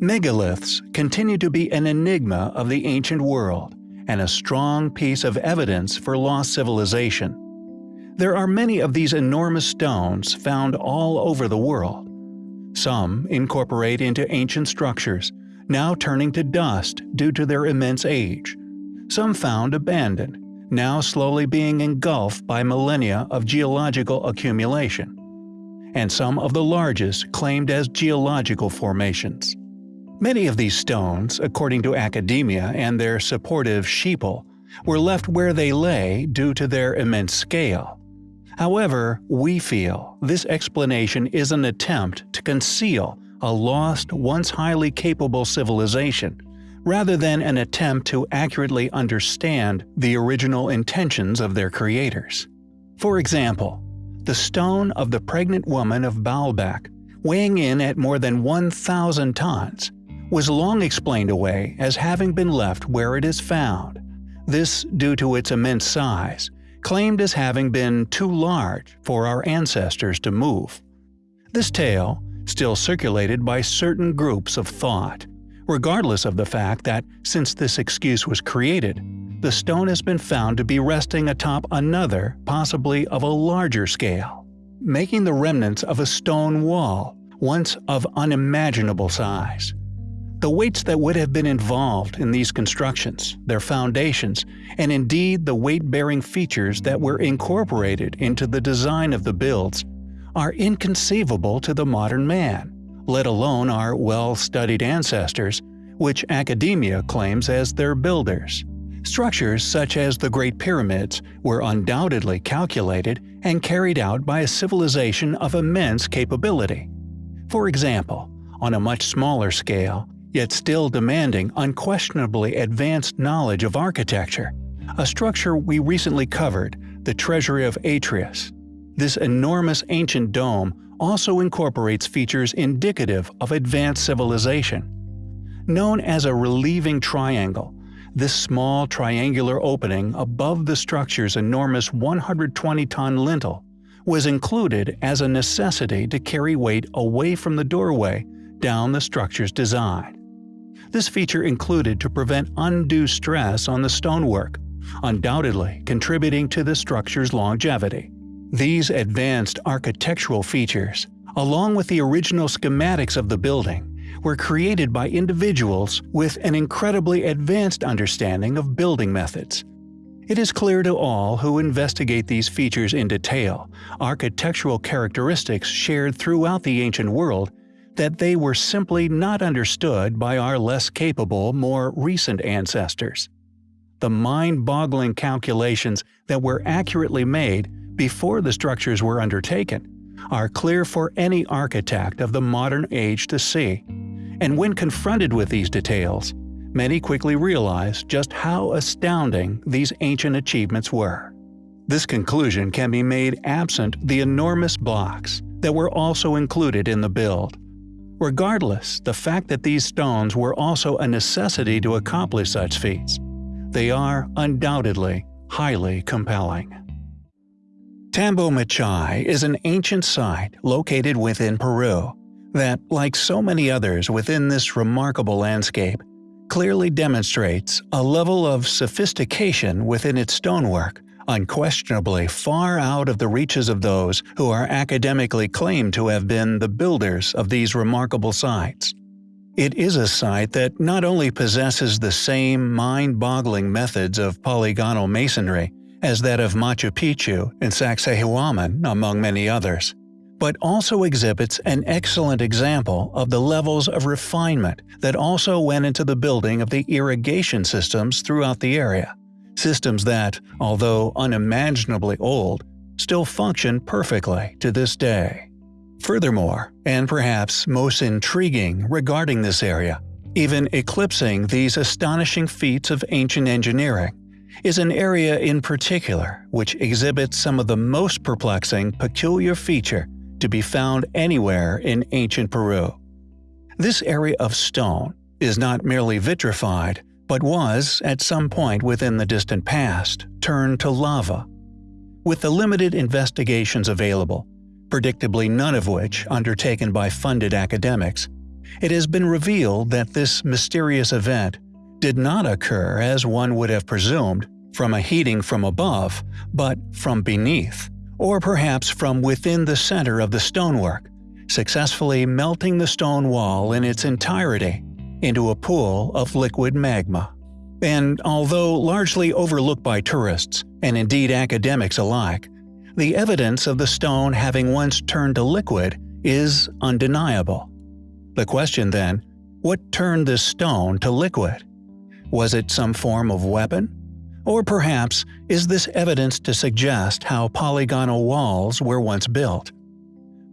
Megaliths continue to be an enigma of the ancient world and a strong piece of evidence for lost civilization. There are many of these enormous stones found all over the world. Some incorporate into ancient structures, now turning to dust due to their immense age. Some found abandoned, now slowly being engulfed by millennia of geological accumulation. And some of the largest claimed as geological formations. Many of these stones, according to academia and their supportive sheeple, were left where they lay due to their immense scale. However, we feel this explanation is an attempt to conceal a lost, once highly capable civilization, rather than an attempt to accurately understand the original intentions of their creators. For example, the stone of the pregnant woman of Baalbek, weighing in at more than 1,000 tons, was long explained away as having been left where it is found, this due to its immense size, claimed as having been too large for our ancestors to move. This tale, still circulated by certain groups of thought, regardless of the fact that, since this excuse was created, the stone has been found to be resting atop another, possibly of a larger scale, making the remnants of a stone wall, once of unimaginable size. The weights that would have been involved in these constructions, their foundations, and indeed the weight-bearing features that were incorporated into the design of the builds, are inconceivable to the modern man, let alone our well-studied ancestors, which academia claims as their builders. Structures such as the Great Pyramids were undoubtedly calculated and carried out by a civilization of immense capability. For example, on a much smaller scale, yet still demanding unquestionably advanced knowledge of architecture. A structure we recently covered, the Treasury of Atreus. This enormous ancient dome also incorporates features indicative of advanced civilization. Known as a relieving triangle, this small triangular opening above the structure's enormous 120-ton lintel was included as a necessity to carry weight away from the doorway down the structure's design. This feature included to prevent undue stress on the stonework, undoubtedly contributing to the structure's longevity. These advanced architectural features, along with the original schematics of the building, were created by individuals with an incredibly advanced understanding of building methods. It is clear to all who investigate these features in detail, architectural characteristics shared throughout the ancient world that they were simply not understood by our less capable, more recent ancestors. The mind-boggling calculations that were accurately made before the structures were undertaken are clear for any architect of the modern age to see. And when confronted with these details, many quickly realize just how astounding these ancient achievements were. This conclusion can be made absent the enormous blocks that were also included in the build. Regardless, the fact that these stones were also a necessity to accomplish such feats, they are undoubtedly highly compelling. Tambo Machay is an ancient site located within Peru that, like so many others within this remarkable landscape, clearly demonstrates a level of sophistication within its stonework unquestionably far out of the reaches of those who are academically claimed to have been the builders of these remarkable sites. It is a site that not only possesses the same mind-boggling methods of polygonal masonry as that of Machu Picchu and Sacsayhuaman, among many others, but also exhibits an excellent example of the levels of refinement that also went into the building of the irrigation systems throughout the area systems that, although unimaginably old, still function perfectly to this day. Furthermore, and perhaps most intriguing regarding this area, even eclipsing these astonishing feats of ancient engineering, is an area in particular which exhibits some of the most perplexing peculiar feature to be found anywhere in ancient Peru. This area of stone is not merely vitrified, but was, at some point within the distant past, turned to lava. With the limited investigations available, predictably none of which undertaken by funded academics, it has been revealed that this mysterious event did not occur as one would have presumed from a heating from above, but from beneath, or perhaps from within the center of the stonework, successfully melting the stone wall in its entirety into a pool of liquid magma. And although largely overlooked by tourists, and indeed academics alike, the evidence of the stone having once turned to liquid is undeniable. The question then, what turned this stone to liquid? Was it some form of weapon? Or perhaps is this evidence to suggest how polygonal walls were once built?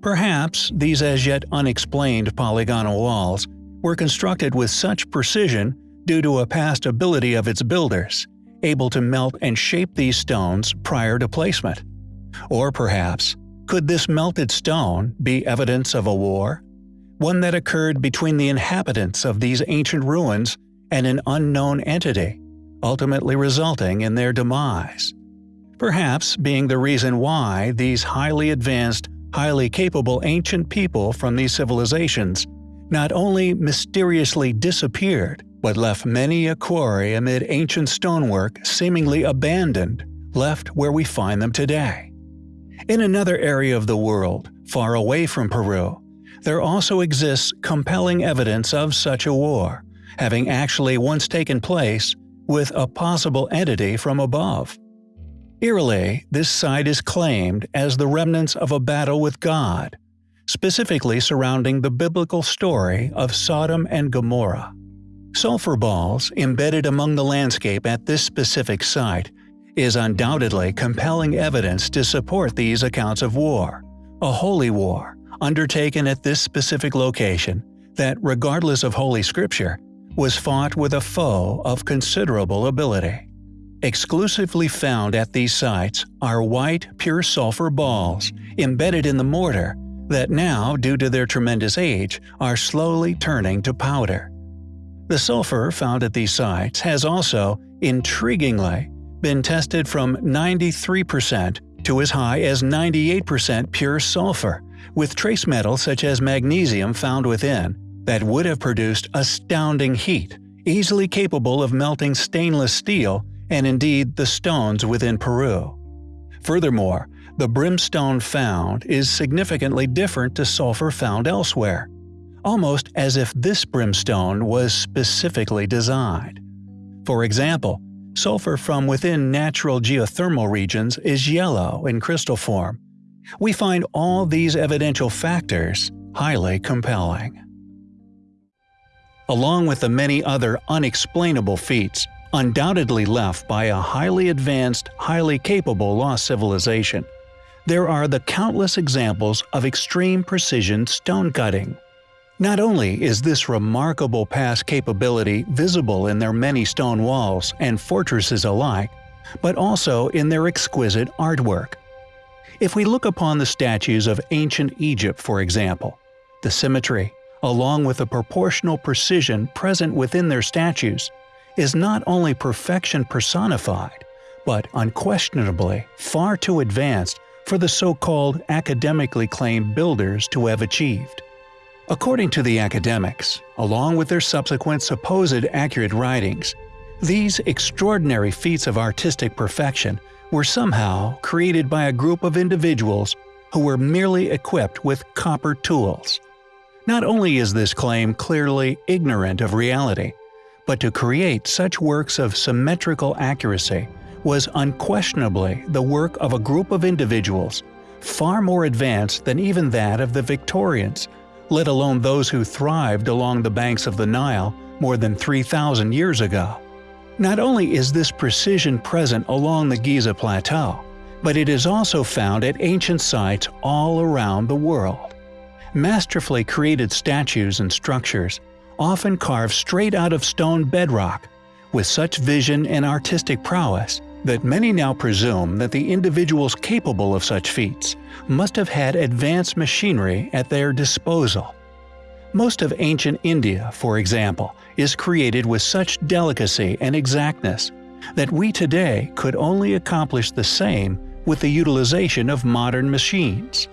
Perhaps these as yet unexplained polygonal walls were constructed with such precision due to a past ability of its builders, able to melt and shape these stones prior to placement. Or perhaps, could this melted stone be evidence of a war? One that occurred between the inhabitants of these ancient ruins and an unknown entity, ultimately resulting in their demise. Perhaps being the reason why these highly advanced, highly capable ancient people from these civilizations not only mysteriously disappeared, but left many a quarry amid ancient stonework seemingly abandoned, left where we find them today. In another area of the world, far away from Peru, there also exists compelling evidence of such a war, having actually once taken place with a possible entity from above. Eerily, this site is claimed as the remnants of a battle with God, specifically surrounding the biblical story of Sodom and Gomorrah. Sulfur balls embedded among the landscape at this specific site is undoubtedly compelling evidence to support these accounts of war, a holy war, undertaken at this specific location that, regardless of Holy Scripture, was fought with a foe of considerable ability. Exclusively found at these sites are white, pure sulfur balls embedded in the mortar that now, due to their tremendous age, are slowly turning to powder. The sulfur found at these sites has also, intriguingly, been tested from 93% to as high as 98% pure sulfur, with trace metals such as magnesium found within, that would have produced astounding heat, easily capable of melting stainless steel and indeed the stones within Peru. Furthermore, the brimstone found is significantly different to sulfur found elsewhere, almost as if this brimstone was specifically designed. For example, sulfur from within natural geothermal regions is yellow in crystal form. We find all these evidential factors highly compelling. Along with the many other unexplainable feats, undoubtedly left by a highly advanced, highly capable lost civilization, there are the countless examples of extreme precision stone cutting. Not only is this remarkable past capability visible in their many stone walls and fortresses alike, but also in their exquisite artwork. If we look upon the statues of ancient Egypt for example, the symmetry, along with the proportional precision present within their statues, is not only perfection personified, but unquestionably far too advanced for the so-called academically claimed builders to have achieved. According to the academics, along with their subsequent supposed accurate writings, these extraordinary feats of artistic perfection were somehow created by a group of individuals who were merely equipped with copper tools. Not only is this claim clearly ignorant of reality, but to create such works of symmetrical accuracy was unquestionably the work of a group of individuals far more advanced than even that of the Victorians let alone those who thrived along the banks of the Nile more than 3,000 years ago. Not only is this precision present along the Giza Plateau, but it is also found at ancient sites all around the world. Masterfully created statues and structures, often carved straight out of stone bedrock, with such vision and artistic prowess that many now presume that the individuals capable of such feats must have had advanced machinery at their disposal. Most of ancient India, for example, is created with such delicacy and exactness that we today could only accomplish the same with the utilization of modern machines.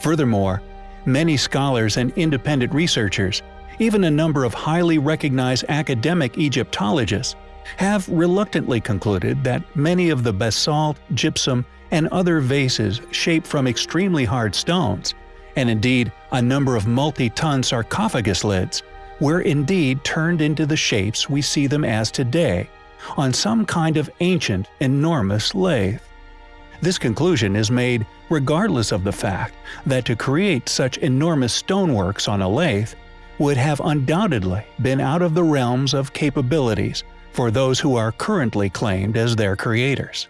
Furthermore, many scholars and independent researchers even a number of highly recognized academic Egyptologists have reluctantly concluded that many of the basalt, gypsum, and other vases shaped from extremely hard stones, and indeed a number of multi-ton sarcophagus lids, were indeed turned into the shapes we see them as today, on some kind of ancient, enormous lathe. This conclusion is made regardless of the fact that to create such enormous stoneworks on a lathe would have undoubtedly been out of the realms of capabilities for those who are currently claimed as their creators.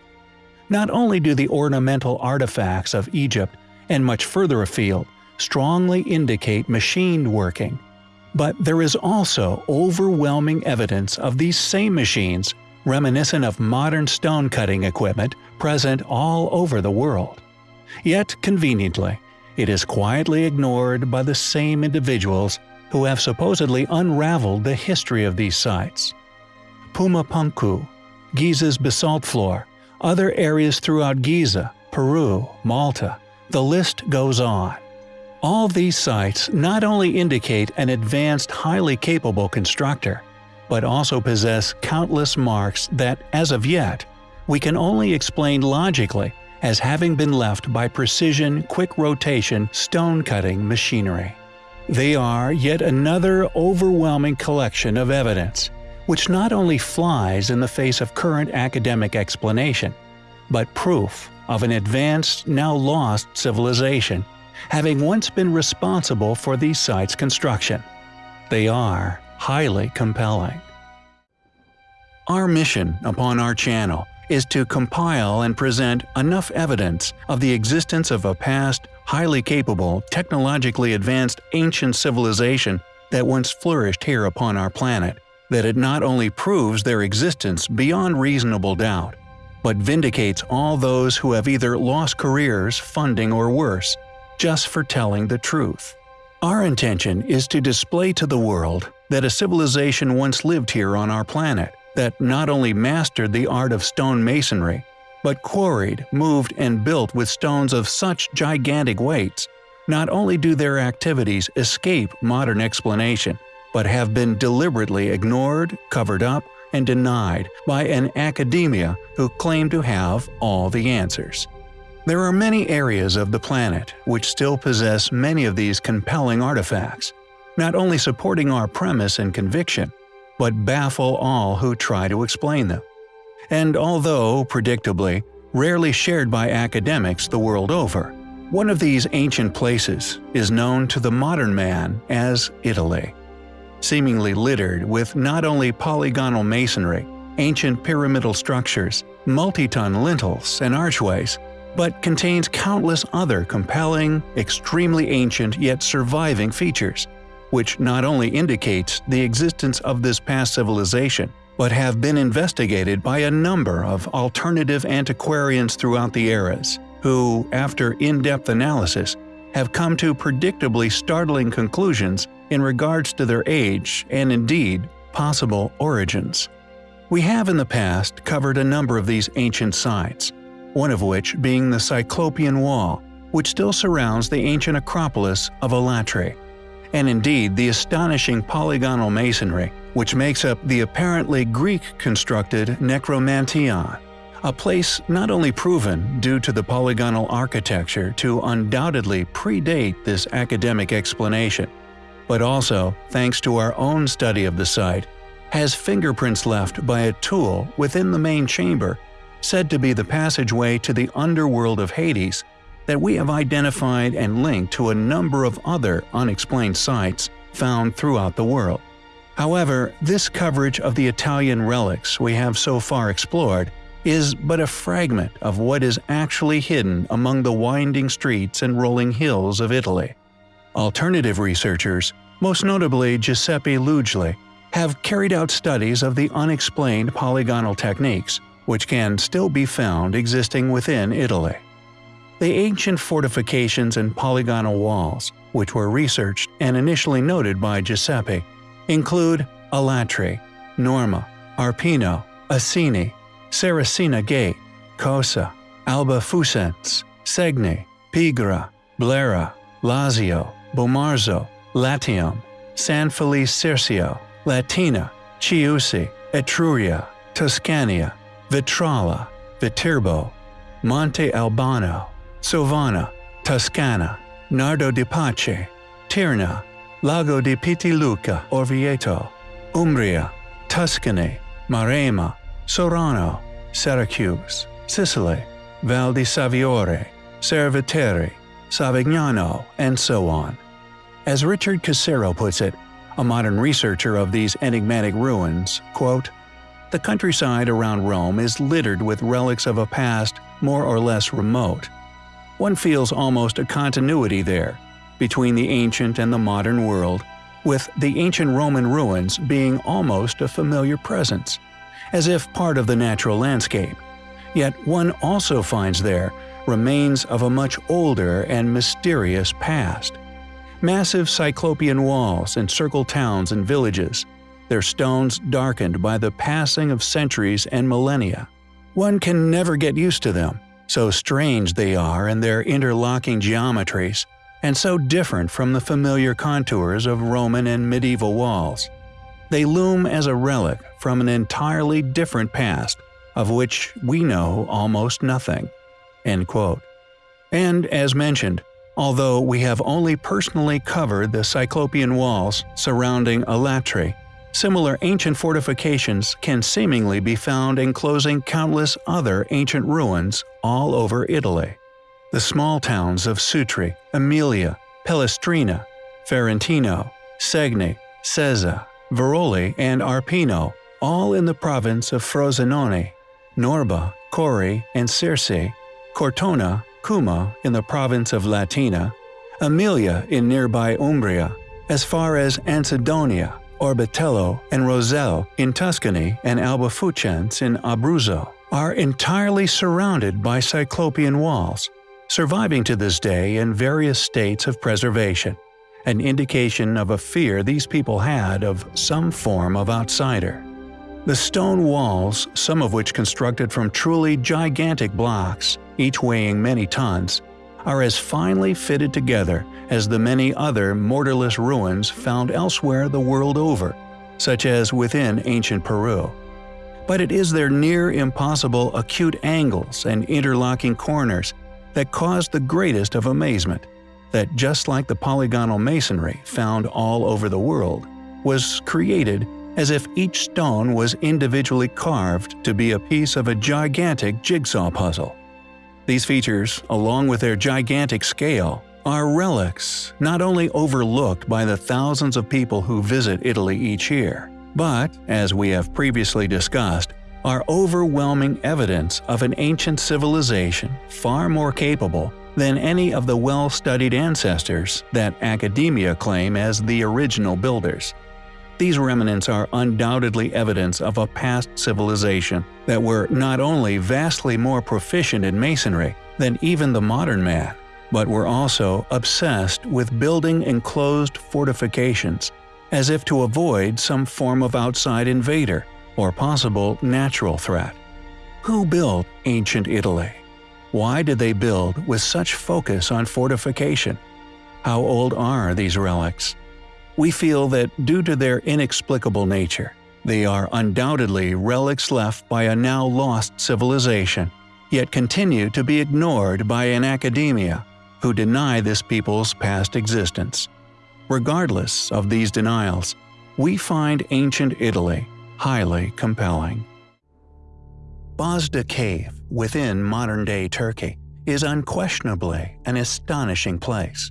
Not only do the ornamental artifacts of Egypt and much further afield strongly indicate machined working, but there is also overwhelming evidence of these same machines reminiscent of modern stone cutting equipment present all over the world. Yet, conveniently, it is quietly ignored by the same individuals who have supposedly unraveled the history of these sites. Puma Punku, Giza's basalt floor, other areas throughout Giza, Peru, Malta, the list goes on. All these sites not only indicate an advanced highly capable constructor, but also possess countless marks that, as of yet, we can only explain logically as having been left by precision quick rotation stone cutting machinery. They are yet another overwhelming collection of evidence, which not only flies in the face of current academic explanation, but proof of an advanced, now lost civilization having once been responsible for these sites' construction. They are highly compelling. Our mission upon our channel is to compile and present enough evidence of the existence of a past, highly capable, technologically advanced ancient civilization that once flourished here upon our planet, that it not only proves their existence beyond reasonable doubt, but vindicates all those who have either lost careers, funding, or worse, just for telling the truth. Our intention is to display to the world that a civilization once lived here on our planet, that not only mastered the art of stone masonry, but quarried, moved, and built with stones of such gigantic weights. Not only do their activities escape modern explanation, but have been deliberately ignored, covered up, and denied by an academia who claim to have all the answers. There are many areas of the planet which still possess many of these compelling artifacts, not only supporting our premise and conviction, but baffle all who try to explain them. And although, predictably, rarely shared by academics the world over, one of these ancient places is known to the modern man as Italy. Seemingly littered with not only polygonal masonry, ancient pyramidal structures, multi-ton lintels and archways, but contains countless other compelling, extremely ancient yet surviving features, which not only indicates the existence of this past civilization, but have been investigated by a number of alternative antiquarians throughout the eras, who, after in-depth analysis, have come to predictably startling conclusions in regards to their age and indeed possible origins. We have in the past covered a number of these ancient sites, one of which being the Cyclopean Wall, which still surrounds the ancient Acropolis of Alatri, and indeed the astonishing polygonal masonry which makes up the apparently Greek-constructed Necromanteion, a place not only proven due to the polygonal architecture to undoubtedly predate this academic explanation, but also, thanks to our own study of the site, has fingerprints left by a tool within the main chamber said to be the passageway to the underworld of Hades, that we have identified and linked to a number of other unexplained sites found throughout the world. However, this coverage of the Italian relics we have so far explored is but a fragment of what is actually hidden among the winding streets and rolling hills of Italy. Alternative researchers, most notably Giuseppe Lugli, have carried out studies of the unexplained polygonal techniques which can still be found existing within Italy. The ancient fortifications and polygonal walls, which were researched and initially noted by Giuseppe, include Alatri, Norma, Arpino, Asini, Saracina Gate, Cosa, Alba Fucens, Segni, Pigra, Blera, Lazio, Bomarzo, Latium, San Felice Circeo, Latina, Chiusi, Etruria, Tuscania, Vitrala, Viterbo, Monte Albano, Sovana, Toscana, Nardo di Pace, Tirna, Lago di Piediluco Orvieto, Umbria, Tuscany, Maremma, Sorano, Syracuse, Sicily, Val di Saviore, Cerveteri, Savignano, and so on. As Richard Casero puts it, a modern researcher of these enigmatic ruins, quote, The countryside around Rome is littered with relics of a past more or less remote. One feels almost a continuity there, between the ancient and the modern world, with the ancient Roman ruins being almost a familiar presence, as if part of the natural landscape. Yet one also finds there remains of a much older and mysterious past. Massive cyclopean walls encircle towns and villages, their stones darkened by the passing of centuries and millennia. One can never get used to them, so strange they are in their interlocking geometries, and so different from the familiar contours of Roman and medieval walls. They loom as a relic from an entirely different past, of which we know almost nothing. And as mentioned, although we have only personally covered the Cyclopean walls surrounding Alatri, similar ancient fortifications can seemingly be found enclosing countless other ancient ruins all over Italy. The small towns of Sutri, Amelia, Palestrina, Ferentino, Segni, Sezze, Veroli, and Arpino, all in the province of Frosinone, Norba, Cori, and Circe, Cortona, Cuma in the province of Latina, Amelia in nearby Umbria, as far as Ansedonia, Orbetello, and Roselle in Tuscany and Albafucens in Abruzzo, are entirely surrounded by cyclopean walls, surviving to this day in various states of preservation, an indication of a fear these people had of some form of outsider. The stone walls, some of which constructed from truly gigantic blocks, each weighing many tons, are as finely fitted together as the many other mortarless ruins found elsewhere the world over, such as within ancient Peru. But it is their near impossible acute angles and interlocking corners that cause the greatest of amazement, that just like the polygonal masonry found all over the world, was created as if each stone was individually carved to be a piece of a gigantic jigsaw puzzle. These features, along with their gigantic scale, are relics not only overlooked by the thousands of people who visit Italy each year, but, as we have previously discussed, are overwhelming evidence of an ancient civilization far more capable than any of the well-studied ancestors that academia claim as the original builders. These remnants are undoubtedly evidence of a past civilization that were not only vastly more proficient in masonry than even the modern man, but were also obsessed with building enclosed fortifications, as if to avoid some form of outside invader or possible natural threat. Who built ancient Italy? Why did they build with such focus on fortification? How old are these relics? We feel that due to their inexplicable nature, they are undoubtedly relics left by a now lost civilization, yet continue to be ignored by an academia who deny this people's past existence. Regardless of these denials, we find ancient Italy highly compelling. Bazda Cave, within modern-day Turkey, is unquestionably an astonishing place.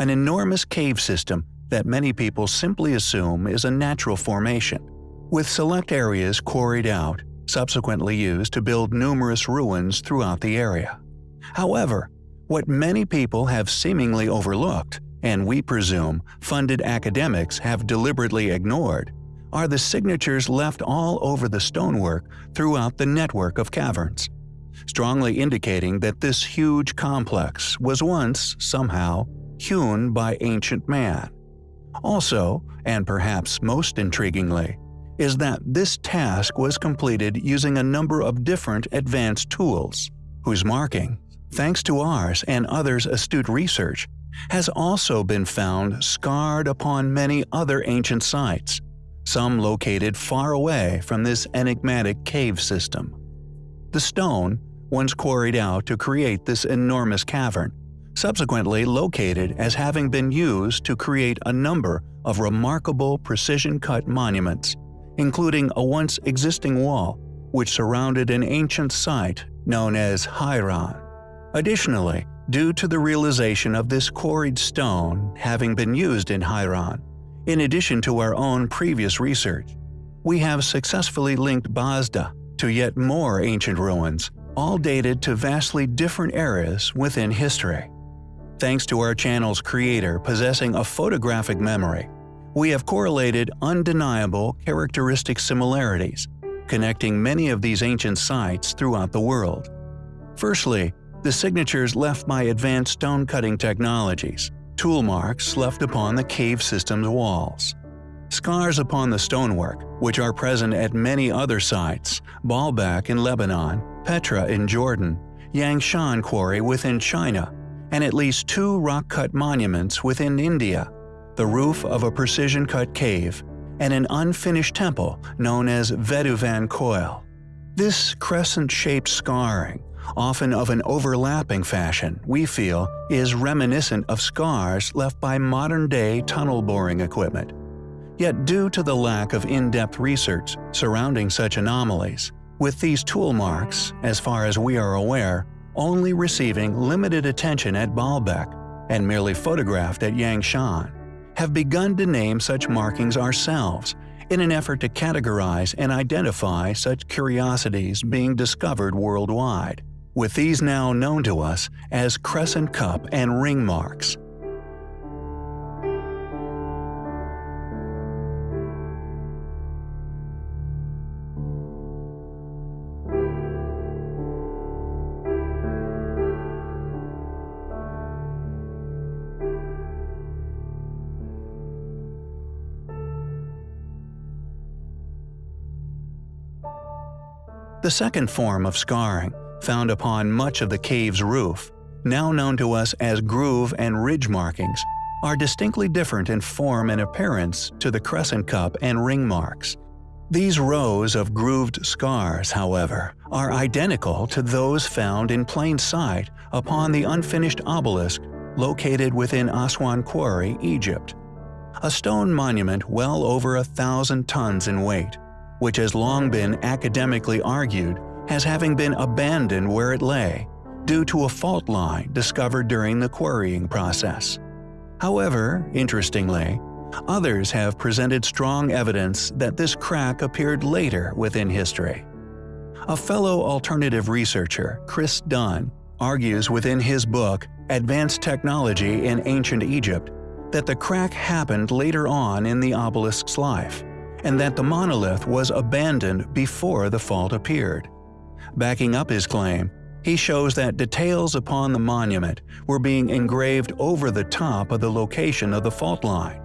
An enormous cave system that many people simply assume is a natural formation, with select areas quarried out, subsequently used to build numerous ruins throughout the area. However, what many people have seemingly overlooked, and we presume funded academics have deliberately ignored, are the signatures left all over the stonework throughout the network of caverns, strongly indicating that this huge complex was once, somehow, hewn by ancient man. Also, and perhaps most intriguingly, is that this task was completed using a number of different advanced tools, whose marking, thanks to ours and others' astute research, has also been found scarred upon many other ancient sites, some located far away from this enigmatic cave system. The stone, once quarried out to create this enormous cavern, subsequently located as having been used to create a number of remarkable precision-cut monuments, including a once existing wall which surrounded an ancient site known as Harran. Additionally, due to the realization of this quarried stone having been used in Harran, in addition to our own previous research, we have successfully linked Bazda to yet more ancient ruins, all dated to vastly different eras within history. Thanks to our channel's creator possessing a photographic memory, we have correlated undeniable characteristic similarities, connecting many of these ancient sites throughout the world. Firstly, the signatures left by advanced stone-cutting technologies, tool marks left upon the cave system's walls. Scars upon the stonework, which are present at many other sites, Baalbek in Lebanon, Petra in Jordan, Yangshan Quarry within China, and at least two rock-cut monuments within India, the roof of a precision-cut cave, and an unfinished temple known as Vettuvan Koil. This crescent-shaped scarring, often of an overlapping fashion, we feel is reminiscent of scars left by modern-day tunnel boring equipment. Yet due to the lack of in-depth research surrounding such anomalies, with these tool marks, as far as we are aware, only receiving limited attention at Baalbek and merely photographed at Yangshan, have begun to name such markings ourselves in an effort to categorize and identify such curiosities being discovered worldwide, with these now known to us as crescent cup and ring marks. The second form of scarring, found upon much of the cave's roof, now known to us as groove and ridge markings, are distinctly different in form and appearance to the crescent cup and ring marks. These rows of grooved scars, however, are identical to those found in plain sight upon the unfinished obelisk located within Aswan Quarry, Egypt. A stone monument well over a thousand tons in weight, which has long been academically argued as having been abandoned where it lay, due to a fault line discovered during the quarrying process. However, interestingly, others have presented strong evidence that this crack appeared later within history. A fellow alternative researcher, Chris Dunn, argues within his book Advanced Technology in Ancient Egypt that the crack happened later on in the obelisk's life and that the monolith was abandoned before the fault appeared. Backing up his claim, he shows that details upon the monument were being engraved over the top of the location of the fault line,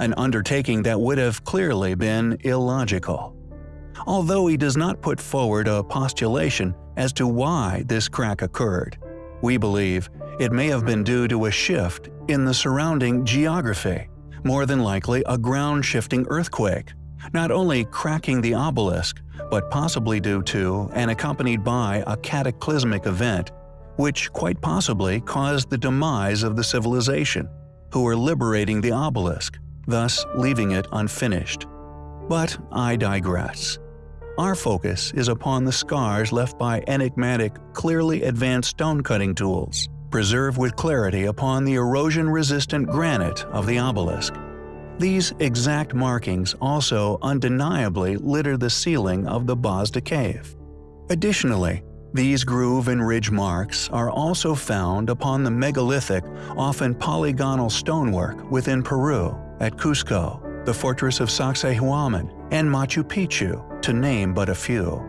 an undertaking that would have clearly been illogical. Although he does not put forward a postulation as to why this crack occurred, we believe it may have been due to a shift in the surrounding geography, more than likely a ground-shifting earthquake, not only cracking the obelisk, but possibly due to and accompanied by a cataclysmic event, which quite possibly caused the demise of the civilization, who were liberating the obelisk, thus leaving it unfinished. But I digress. Our focus is upon the scars left by enigmatic, clearly advanced stone-cutting tools, preserved with clarity upon the erosion-resistant granite of the obelisk. These exact markings also undeniably litter the ceiling of the Bazda cave. Additionally, these groove and ridge marks are also found upon the megalithic, often polygonal stonework within Peru, at Cusco, the fortress of Sacsayhuaman, and Machu Picchu, to name but a few.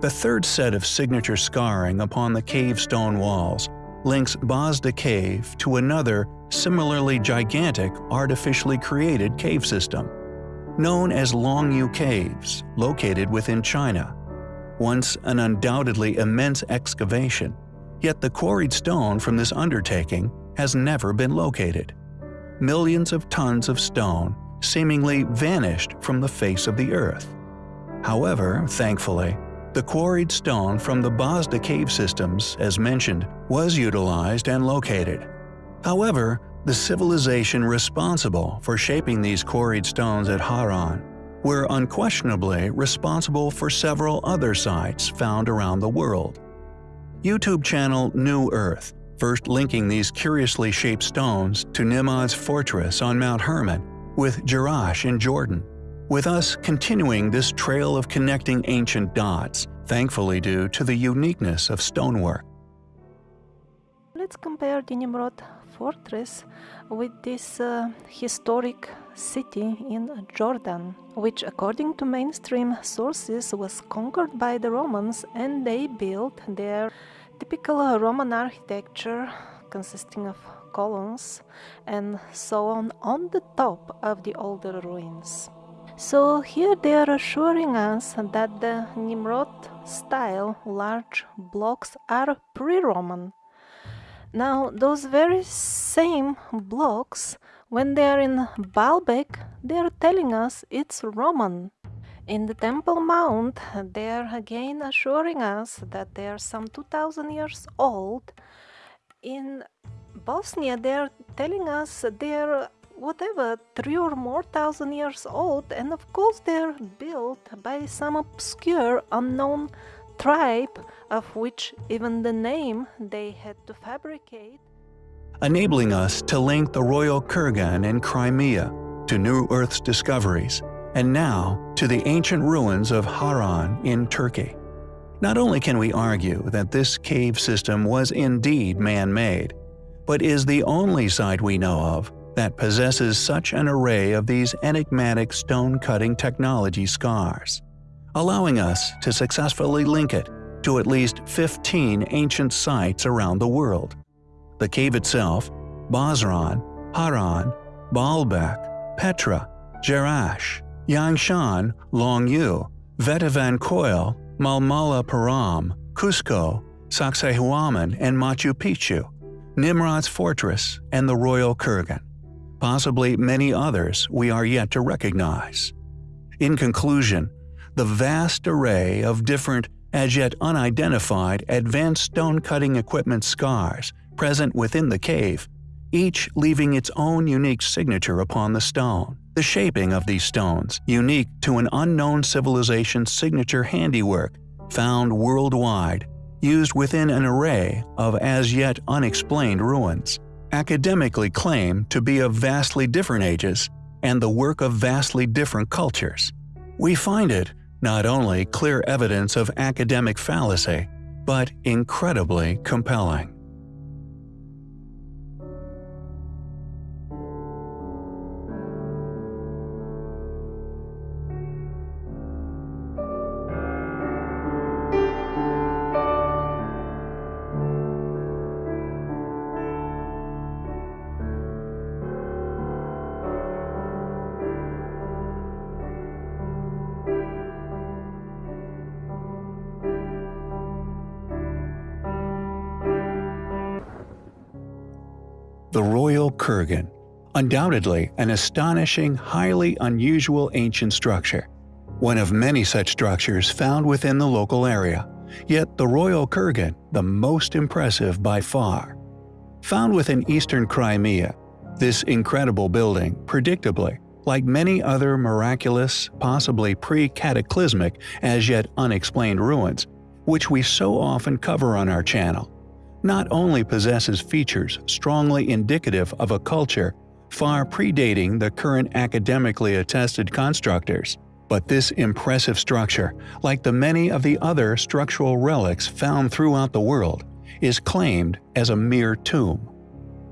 The third set of signature scarring upon the cave stone walls links Bazda Cave to another similarly gigantic artificially created cave system, known as Longyou Caves, located within China. Once an undoubtedly immense excavation, yet the quarried stone from this undertaking has never been located. Millions of tons of stone seemingly vanished from the face of the earth. However, thankfully, the quarried stone from the Bazda cave systems, as mentioned, was utilized and located. However, the civilization responsible for shaping these quarried stones at Harran were unquestionably responsible for several other sites found around the world. YouTube channel New Earth, first linking these curiously shaped stones to Nimrod's fortress on Mount Hermon with Jerash in Jordan with us continuing this trail of connecting ancient dots, thankfully due to the uniqueness of stonework. Let's compare the Nimrod fortress with this uh, historic city in Jordan, which according to mainstream sources was conquered by the Romans and they built their typical Roman architecture consisting of columns and so on on the top of the older ruins. So here they are assuring us that the Nimrod style large blocks are pre-Roman. Now those very same blocks, when they are in Baalbek, they are telling us it's Roman. In the Temple Mount, they are again assuring us that they are some 2000 years old. In Bosnia, they are telling us they are whatever, three or more thousand years old, and of course they're built by some obscure, unknown tribe of which even the name they had to fabricate. Enabling us to link the royal kurgan in Crimea to New Earth's discoveries, and now to the ancient ruins of Harran in Turkey. Not only can we argue that this cave system was indeed man-made, but is the only site we know of that possesses such an array of these enigmatic stone-cutting technology scars, allowing us to successfully link it to at least 15 ancient sites around the world. The cave itself, Basran, Harran, Baalbek, Petra, Jerash, Yangshan, Longyou, Vettuvan Koil, Mamallapuram, Cusco, Sacsayhuaman and Machu Picchu, Nimrod's fortress, and the royal kurgan possibly many others we are yet to recognize. In conclusion, the vast array of different, as yet unidentified, advanced stone-cutting equipment scars present within the cave, each leaving its own unique signature upon the stone. The shaping of these stones, unique to an unknown civilization's signature handiwork, found worldwide, used within an array of as yet unexplained ruins academically claim to be of vastly different ages and the work of vastly different cultures. We find it not only clear evidence of academic fallacy, but incredibly compelling. Kurgan, undoubtedly an astonishing, highly unusual ancient structure. One of many such structures found within the local area, yet the Royal Kurgan the most impressive by far. Found within eastern Crimea, this incredible building, predictably, like many other miraculous, possibly pre-cataclysmic, as yet unexplained ruins, which we so often cover on our channel, not only possesses features strongly indicative of a culture far predating the current academically attested constructors, but this impressive structure, like the many of the other structural relics found throughout the world, is claimed as a mere tomb.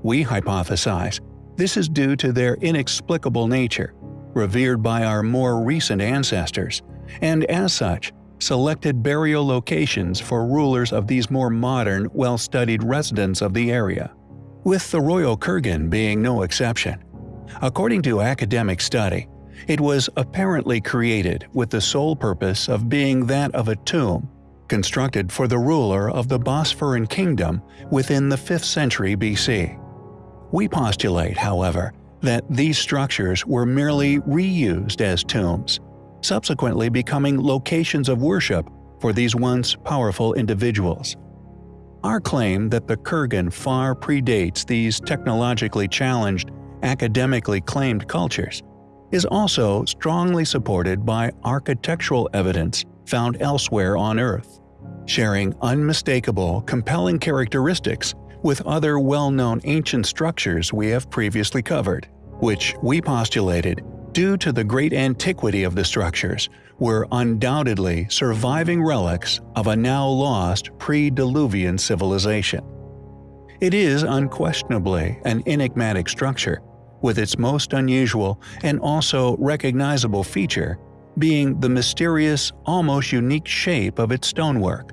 We hypothesize this is due to their inexplicable nature, revered by our more recent ancestors, and as such, selected burial locations for rulers of these more modern, well-studied residents of the area, with the royal kurgan being no exception. According to academic study, it was apparently created with the sole purpose of being that of a tomb, constructed for the ruler of the Bosphorus kingdom within the 5th century BC. We postulate, however, that these structures were merely reused as tombs, subsequently becoming locations of worship for these once powerful individuals. Our claim that the Kurgan far predates these technologically challenged, academically claimed cultures is also strongly supported by architectural evidence found elsewhere on Earth, sharing unmistakable, compelling characteristics with other well-known ancient structures we have previously covered, which we postulated, due to the great antiquity of the structures, were undoubtedly surviving relics of a now lost pre-Diluvian civilization. It is unquestionably an enigmatic structure, with its most unusual and also recognizable feature being the mysterious, almost unique shape of its stonework.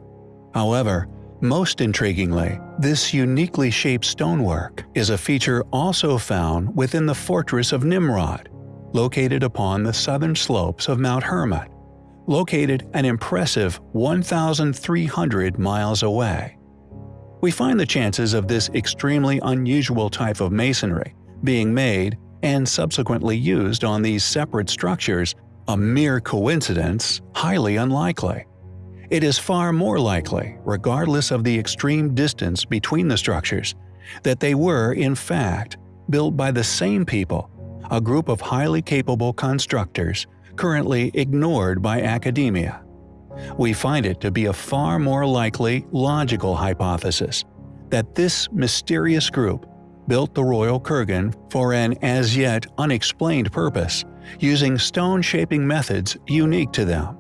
However, most intriguingly, this uniquely shaped stonework is a feature also found within the fortress of Nimrod, located upon the southern slopes of Mount Hermon, located an impressive 1,300 miles away. We find the chances of this extremely unusual type of masonry being made and subsequently used on these separate structures a mere coincidence highly unlikely. It is far more likely, regardless of the extreme distance between the structures, that they were, in fact, built by the same people, a group of highly capable constructors currently ignored by academia. We find it to be a far more likely, logical hypothesis that this mysterious group built the Royal Kurgan for an as yet unexplained purpose, using stone shaping methods unique to them.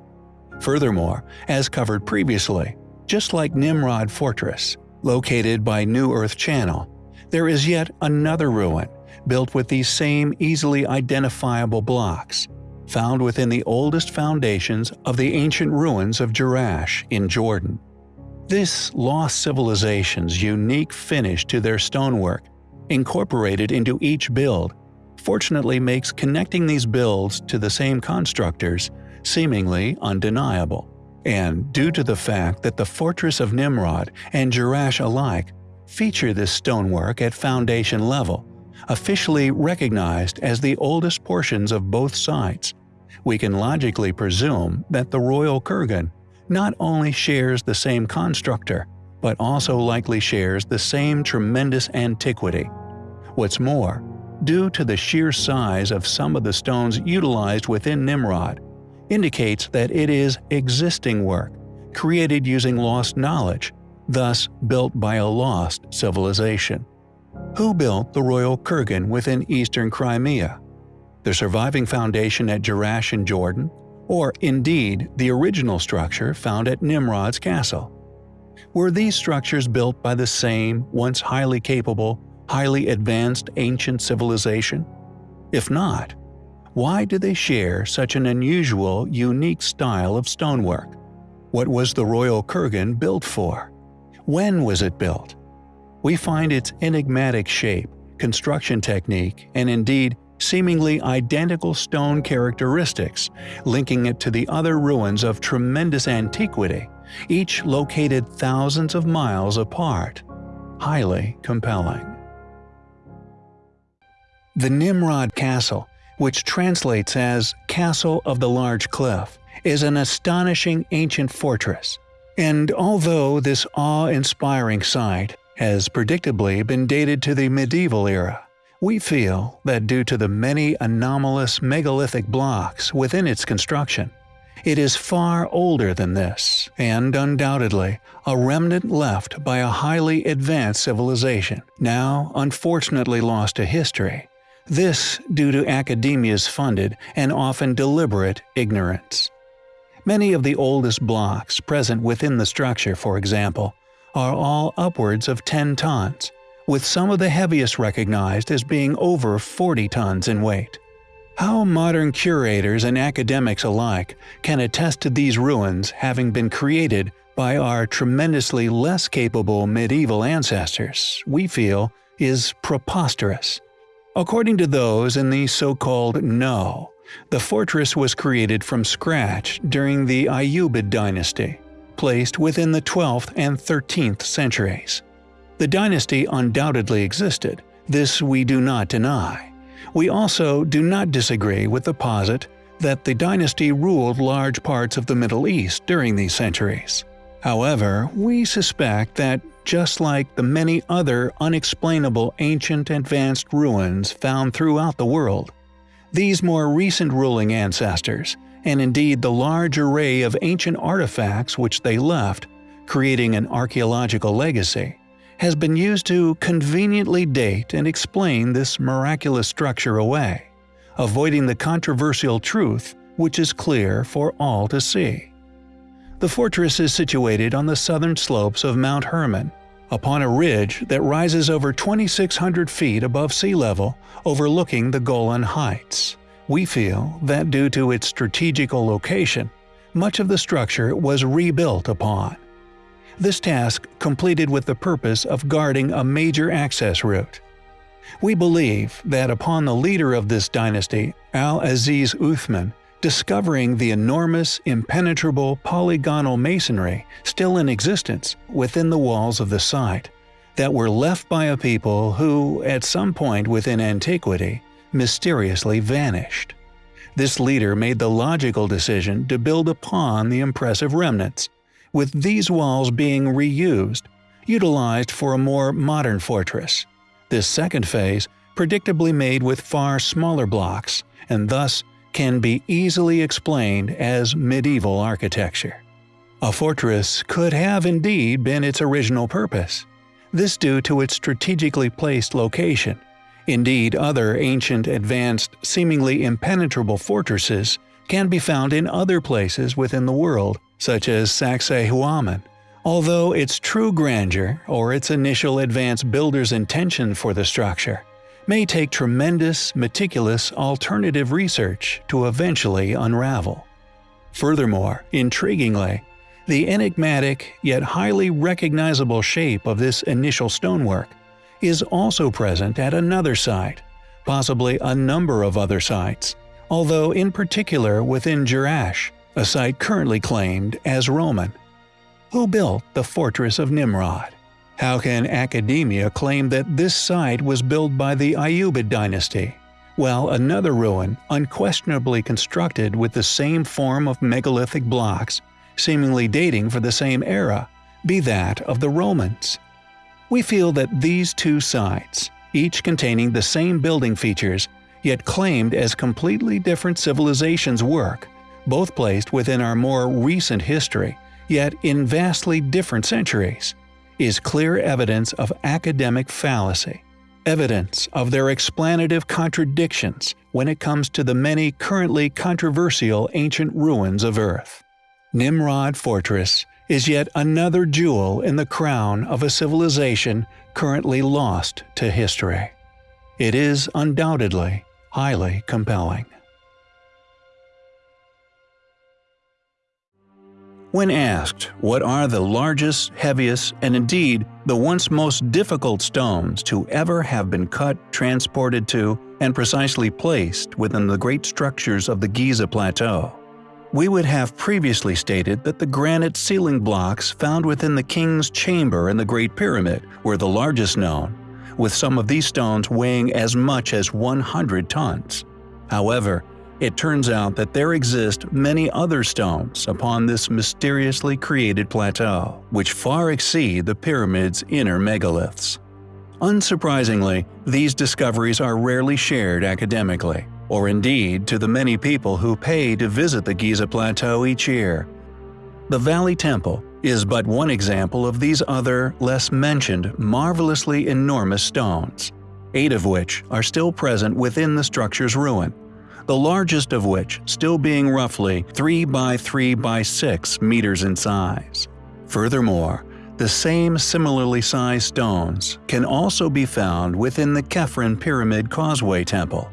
Furthermore, as covered previously, just like Nimrod Fortress, located by New Earth Channel, there is yet another ruin built with these same easily identifiable blocks, found within the oldest foundations of the ancient ruins of Jerash in Jordan. This lost civilization's unique finish to their stonework, incorporated into each build, fortunately makes connecting these builds to the same constructors seemingly undeniable. And due to the fact that the Fortress of Nimrod and Jerash alike feature this stonework at foundation level, officially recognized as the oldest portions of both sites, we can logically presume that the Royal Kurgan not only shares the same constructor, but also likely shares the same tremendous antiquity. What's more, due to the sheer size of some of the stones utilized within Nimrod, indicates that it is existing work, created using lost knowledge, thus built by a lost civilization. Who built the Royal Kurgan within eastern Crimea? The surviving foundation at Jerash in Jordan? Or indeed the original structure found at Nimrod's castle? Were these structures built by the same, once highly capable, highly advanced ancient civilization? If not, why do they share such an unusual, unique style of stonework? What was the Royal Kurgan built for? When was it built? We find its enigmatic shape, construction technique, and indeed seemingly identical stone characteristics, linking it to the other ruins of tremendous antiquity, each located thousands of miles apart. Highly compelling. The Nimrod Castle which translates as Castle of the Large Cliff, is an astonishing ancient fortress. And although this awe-inspiring site has predictably been dated to the medieval era, we feel that due to the many anomalous megalithic blocks within its construction, it is far older than this, and undoubtedly a remnant left by a highly advanced civilization, now unfortunately lost to history, this due to academia's funded and often deliberate ignorance. Many of the oldest blocks present within the structure, for example, are all upwards of 10 tons, with some of the heaviest recognized as being over 40 tons in weight. How modern curators and academics alike can attest to these ruins having been created by our tremendously less capable medieval ancestors, we feel, is preposterous. According to those in the so-called know, the fortress was created from scratch during the Ayyubid dynasty, placed within the 12th and 13th centuries. The dynasty undoubtedly existed, This we do not deny. We also do not disagree with the posit that the dynasty ruled large parts of the Middle East during these centuries. However, we suspect that just like the many other unexplainable ancient advanced ruins found throughout the world, these more recent ruling ancestors, and indeed the large array of ancient artifacts which they left, creating an archaeological legacy, has been used to conveniently date and explain this miraculous structure away, avoiding the controversial truth which is clear for all to see. The fortress is situated on the southern slopes of Mount Hermon, upon a ridge that rises over 2,600 feet above sea level, overlooking the Golan Heights. We feel that due to its strategical location, much of the structure was rebuilt upon. This task completed with the purpose of guarding a major access route. We believe that upon the leader of this dynasty, Al-Aziz Uthman, discovering the enormous, impenetrable polygonal masonry still in existence within the walls of the site, that were left by a people who, at some point within antiquity, mysteriously vanished. This leader made the logical decision to build upon the impressive remnants, with these walls being reused, utilized for a more modern fortress. This second phase, predictably made with far smaller blocks, and thus can be easily explained as medieval architecture. A fortress could have indeed been its original purpose. This due to its strategically placed location. Indeed, other ancient, advanced, seemingly impenetrable fortresses can be found in other places within the world, such as Sacsayhuaman. Although its true grandeur, or its initial advanced builder's intention for the structure, may take tremendous, meticulous alternative research to eventually unravel. Furthermore, intriguingly, the enigmatic yet highly recognizable shape of this initial stonework is also present at another site, possibly a number of other sites, although in particular within Jerash, a site currently claimed as Roman. Who built the Fortress of Nimrod? How can academia claim that this site was built by the Ayyubid dynasty, while another ruin, unquestionably constructed with the same form of megalithic blocks, seemingly dating for the same era, be that of the Romans? We feel that these two sites, each containing the same building features, yet claimed as completely different civilizations work, both placed within our more recent history, yet in vastly different centuries, is clear evidence of academic fallacy, evidence of their explanative contradictions when it comes to the many currently controversial ancient ruins of Earth. Nimrod Fortress is yet another jewel in the crown of a civilization currently lost to history. It is undoubtedly highly compelling. When asked what are the largest, heaviest, and indeed the once most difficult stones to ever have been cut, transported to, and precisely placed within the great structures of the Giza Plateau, we would have previously stated that the granite ceiling blocks found within the King's Chamber in the Great Pyramid were the largest known, with some of these stones weighing as much as 100 tons. However, it turns out that there exist many other stones upon this mysteriously created plateau, which far exceed the pyramid's inner megaliths. Unsurprisingly, these discoveries are rarely shared academically, or indeed to the many people who pay to visit the Giza Plateau each year. The Valley Temple is but one example of these other, less mentioned, marvelously enormous stones, eight of which are still present within the structure's ruin, the largest of which still being roughly 3 by 3 by 6 meters in size. Furthermore, the same similarly sized stones can also be found within the Khafren Pyramid Causeway Temple.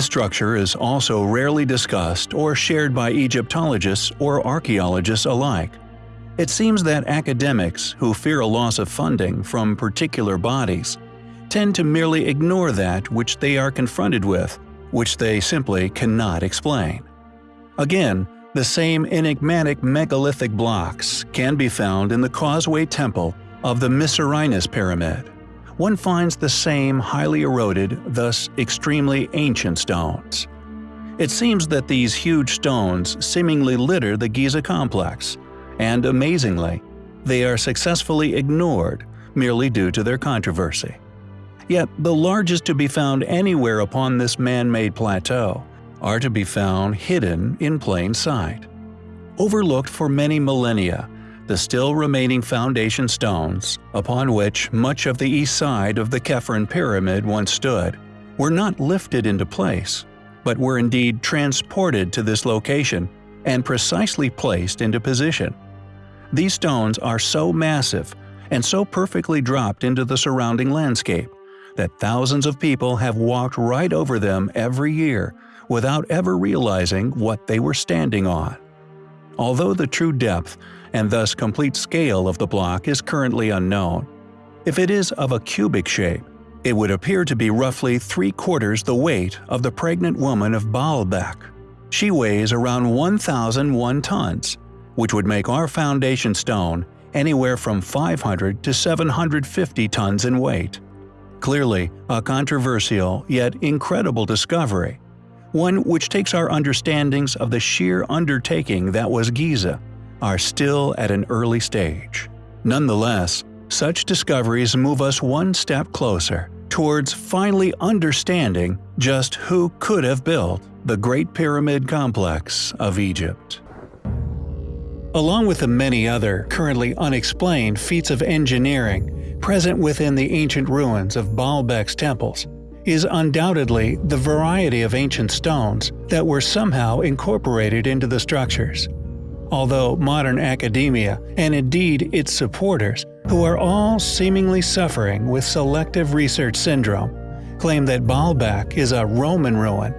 Structure is also rarely discussed or shared by Egyptologists or archaeologists alike. It seems that academics who fear a loss of funding from particular bodies tend to merely ignore that which they are confronted with which they simply cannot explain. Again, the same enigmatic megalithic blocks can be found in the Causeway Temple of the Mycerinus Pyramid, one finds the same highly eroded, thus extremely ancient stones. It seems that these huge stones seemingly litter the Giza complex, and amazingly, they are successfully ignored merely due to their controversy. Yet the largest to be found anywhere upon this man-made plateau are to be found hidden in plain sight. Overlooked for many millennia, the still remaining foundation stones, upon which much of the east side of the Khephren Pyramid once stood, were not lifted into place, but were indeed transported to this location and precisely placed into position. These stones are so massive and so perfectly dropped into the surrounding landscape that thousands of people have walked right over them every year without ever realizing what they were standing on. Although the true depth and thus complete scale of the block is currently unknown, if it is of a cubic shape, it would appear to be roughly three-quarters the weight of the pregnant woman of Baalbek. She weighs around 1,001 tons, which would make our foundation stone anywhere from 500 to 750 tons in weight. Clearly, a controversial yet incredible discovery, one which takes our understandings of the sheer undertaking that was Giza, are still at an early stage. Nonetheless, such discoveries move us one step closer towards finally understanding just who could have built the Great Pyramid Complex of Egypt. Along with the many other currently unexplained feats of engineering present within the ancient ruins of Baalbek's temples, is undoubtedly the variety of ancient stones that were somehow incorporated into the structures. Although modern academia, and indeed its supporters, who are all seemingly suffering with selective research syndrome, claim that Baalbek is a Roman ruin,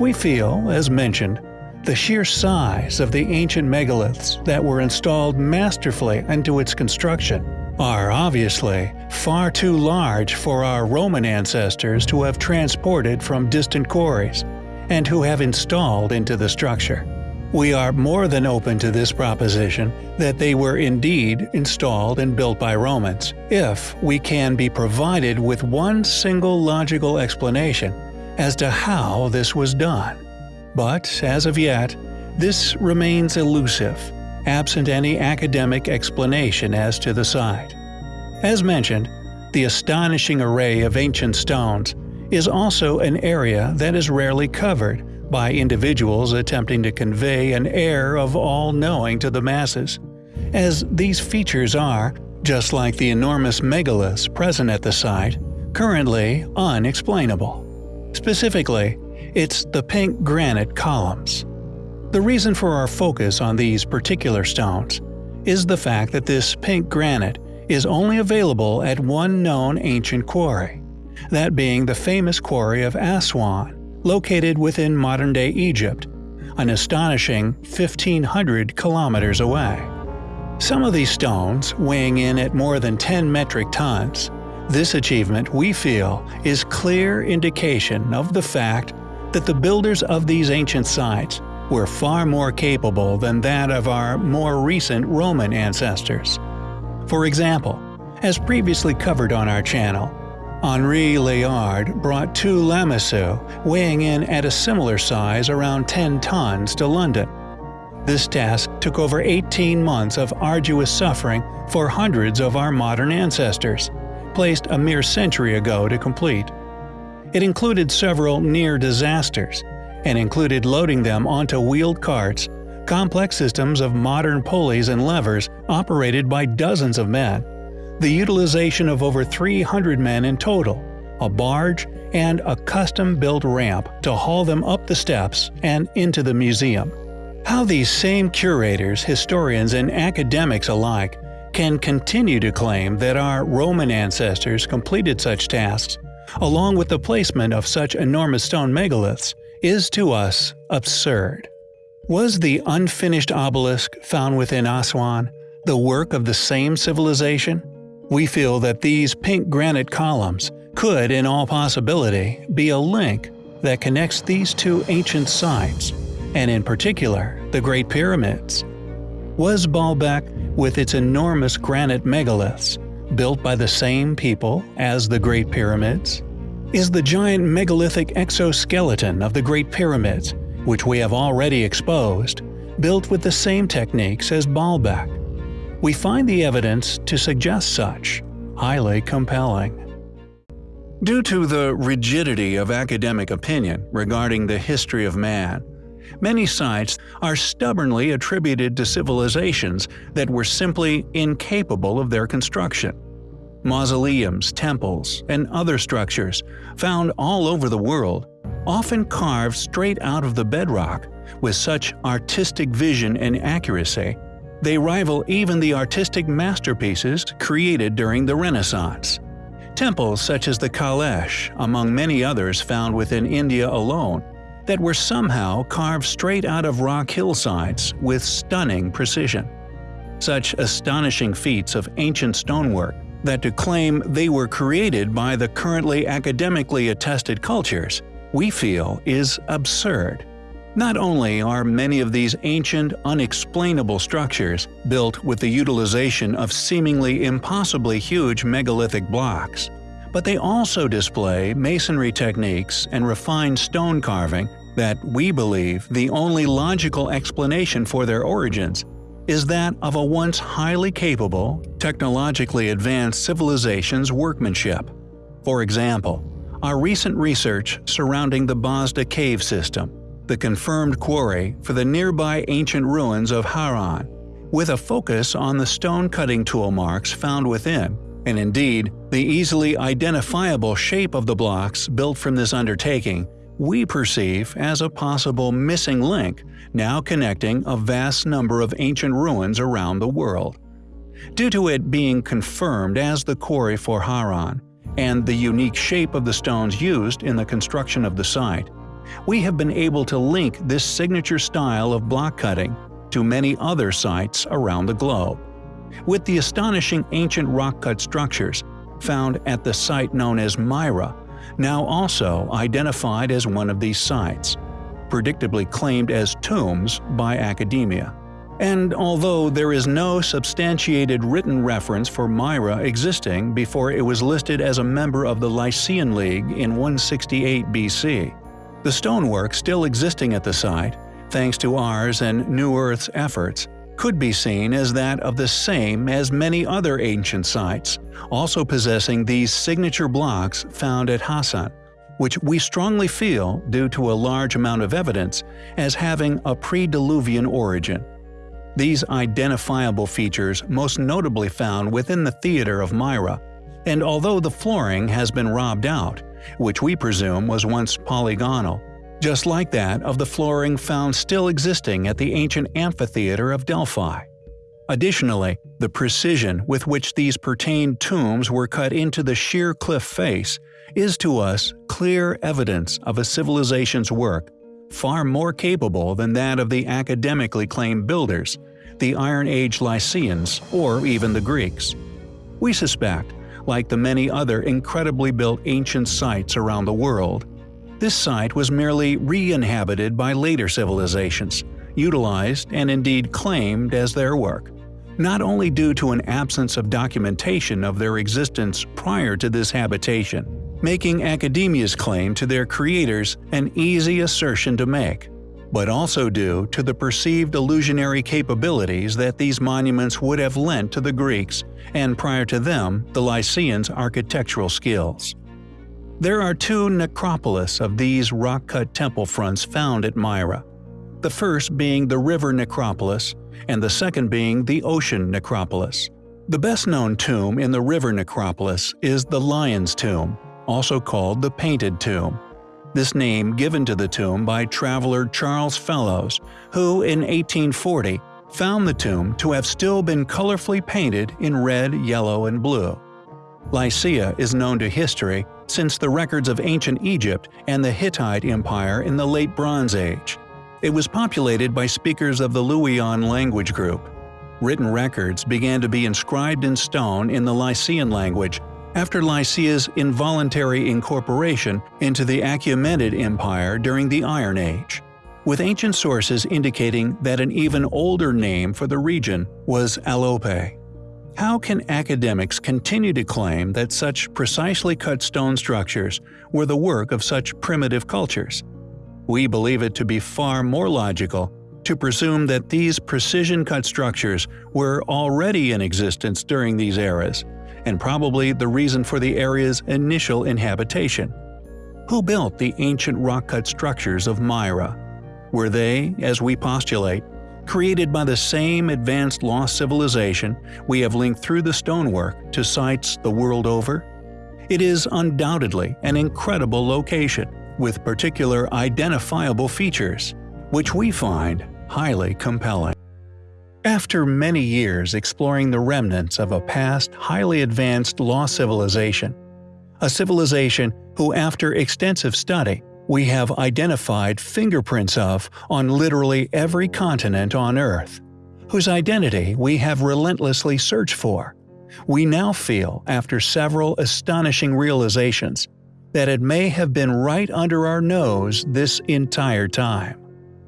we feel, as mentioned, the sheer size of the ancient megaliths that were installed masterfully into its construction are obviously far too large for our Roman ancestors to have transported from distant quarries, and who have installed into the structure. We are more than open to this proposition that they were indeed installed and built by Romans, if we can be provided with one single logical explanation as to how this was done. But, as of yet, this remains elusive, absent any academic explanation as to the site. As mentioned, the astonishing array of ancient stones is also an area that is rarely covered by individuals attempting to convey an air of all-knowing to the masses, as these features are, just like the enormous megaliths present at the site, currently unexplainable. Specifically, it's the pink granite columns. The reason for our focus on these particular stones is the fact that this pink granite is only available at one known ancient quarry, that being the famous quarry of Aswan, located within modern-day Egypt, an astonishing 1,500 kilometers away. Some of these stones weighing in at more than 10 metric tons, this achievement, we feel, is clear indication of the fact that the builders of these ancient sites were far more capable than that of our more recent Roman ancestors. For example, as previously covered on our channel, Henry Layard brought two lamassu weighing in at a similar size around 10 tons to London. This task took over 18 months of arduous suffering for hundreds of our modern ancestors, placed a mere century ago to complete. It included several near disasters, and included loading them onto wheeled carts, complex systems of modern pulleys and levers operated by dozens of men, the utilization of over 300 men in total, a barge, and a custom-built ramp to haul them up the steps and into the museum. How these same curators, historians, and academics alike can continue to claim that our Roman ancestors completed such tasks along with the placement of such enormous stone megaliths, is to us absurd. Was the unfinished obelisk found within Aswan the work of the same civilization? We feel that these pink granite columns could in all possibility be a link that connects these two ancient sites, and in particular the Great Pyramids. Was Baalbek, with its enormous granite megaliths, built by the same people as the Great Pyramids? Is the giant megalithic exoskeleton of the Great Pyramids, which we have already exposed, built with the same techniques as Baalbek? We find the evidence to suggest such, highly compelling. Due to the rigidity of academic opinion regarding the history of man, many sites are stubbornly attributed to civilizations that were simply incapable of their construction. Mausoleums, temples, and other structures, found all over the world, often carved straight out of the bedrock with such artistic vision and accuracy, they rival even the artistic masterpieces created during the Renaissance. Temples such as the Kailash, among many others found within India alone, that were somehow carved straight out of rock hillsides with stunning precision. Such astonishing feats of ancient stonework that to claim they were created by the currently academically attested cultures, we feel is absurd. Not only are many of these ancient, unexplainable structures built with the utilization of seemingly impossibly huge megalithic blocks, but they also display masonry techniques and refined stone carving that we believe the only logical explanation for their origins is that of a once highly capable, technologically advanced civilization's workmanship. For example, our recent research surrounding the Bazda cave system, the confirmed quarry for the nearby ancient ruins of Harran, with a focus on the stone cutting tool marks found within, and indeed, the easily identifiable shape of the blocks built from this undertaking we perceive as a possible missing link now connecting a vast number of ancient ruins around the world. Due to it being confirmed as the quarry for Harran, and the unique shape of the stones used in the construction of the site, we have been able to link this signature style of block cutting to many other sites around the globe. With the astonishing ancient rock-cut structures found at the site known as Myra now also identified as one of these sites, predictably claimed as tombs by academia. And although there is no substantiated written reference for Myra existing before it was listed as a member of the Lycian League in 168 BC, the stonework still existing at the site, thanks to ours and New Earth's efforts, could be seen as that of the same as many other ancient sites, also possessing these signature blocks found at Harran, which we strongly feel, due to a large amount of evidence, as having a pre-Diluvian origin. These identifiable features most notably found within the theater of Myra, and although the flooring has been robbed out, which we presume was once polygonal, just like that of the flooring found still existing at the ancient amphitheater of Delphi. Additionally, the precision with which these pertained tombs were cut into the sheer cliff face is to us clear evidence of a civilization's work far more capable than that of the academically claimed builders, the Iron Age Lycians, or even the Greeks. We suspect, like the many other incredibly built ancient sites around the world, this site was merely re-inhabited by later civilizations, utilized and indeed claimed as their work, not only due to an absence of documentation of their existence prior to this habitation, making academia's claim to their creators an easy assertion to make, but also due to the perceived illusionary capabilities that these monuments would have lent to the Greeks, and prior to them, the Lycians' architectural skills. There are two necropolis of these rock-cut temple fronts found at Myra, the first being the river necropolis and the second being the ocean necropolis. The best-known tomb in the river necropolis is the Lion's Tomb, also called the Painted Tomb. This name given to the tomb by traveler Charles Fellows, who in 1840 found the tomb to have still been colorfully painted in red, yellow, and blue. Lycia is known to history since the records of ancient Egypt and the Hittite Empire in the Late Bronze Age. It was populated by speakers of the Luwian language group. Written records began to be inscribed in stone in the Lycian language after Lycia's involuntary incorporation into the Achaemenid Empire during the Iron Age, with ancient sources indicating that an even older name for the region was Alope. How can academics continue to claim that such precisely cut stone structures were the work of such primitive cultures? We believe it to be far more logical to presume that these precision-cut structures were already in existence during these eras, and probably the reason for the area's initial inhabitation. Who built the ancient rock-cut structures of Myra? Were they, as we postulate, created by the same advanced lost civilization we have linked through the stonework to sites the world over? It is undoubtedly an incredible location, with particular identifiable features, which we find highly compelling. After many years exploring the remnants of a past highly advanced lost civilization, a civilization who after extensive study we have identified fingerprints of on literally every continent on Earth, whose identity we have relentlessly searched for, we now feel, after several astonishing realizations, that it may have been right under our nose this entire time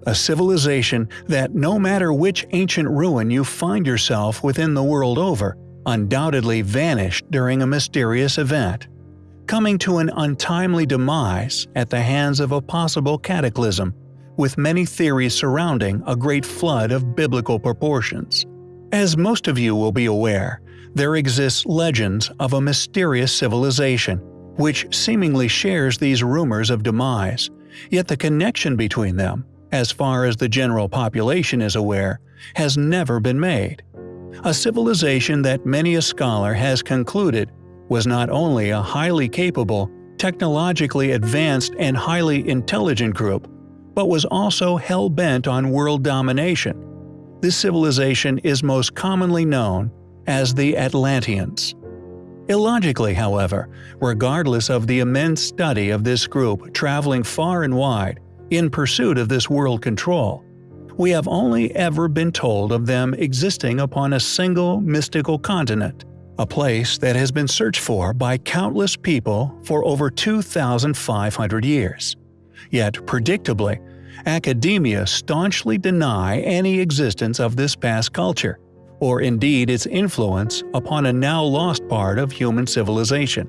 a civilization that no matter which ancient ruin you find yourself within the world over, undoubtedly vanished during a mysterious event, coming to an untimely demise at the hands of a possible cataclysm, with many theories surrounding a great flood of biblical proportions. As most of you will be aware, there exists legends of a mysterious civilization, which seemingly shares these rumors of demise, yet the connection between them as far as the general population is aware, has never been made. A civilization that many a scholar has concluded was not only a highly capable, technologically advanced and highly intelligent group, but was also hell-bent on world domination. This civilization is most commonly known as the Atlanteans. Illogically, however, regardless of the immense study of this group traveling far and wide, in pursuit of this world control. We have only ever been told of them existing upon a single mystical continent, a place that has been searched for by countless people for over 2,500 years. Yet, predictably, academia staunchly deny any existence of this past culture, or indeed its influence upon a now lost part of human civilization.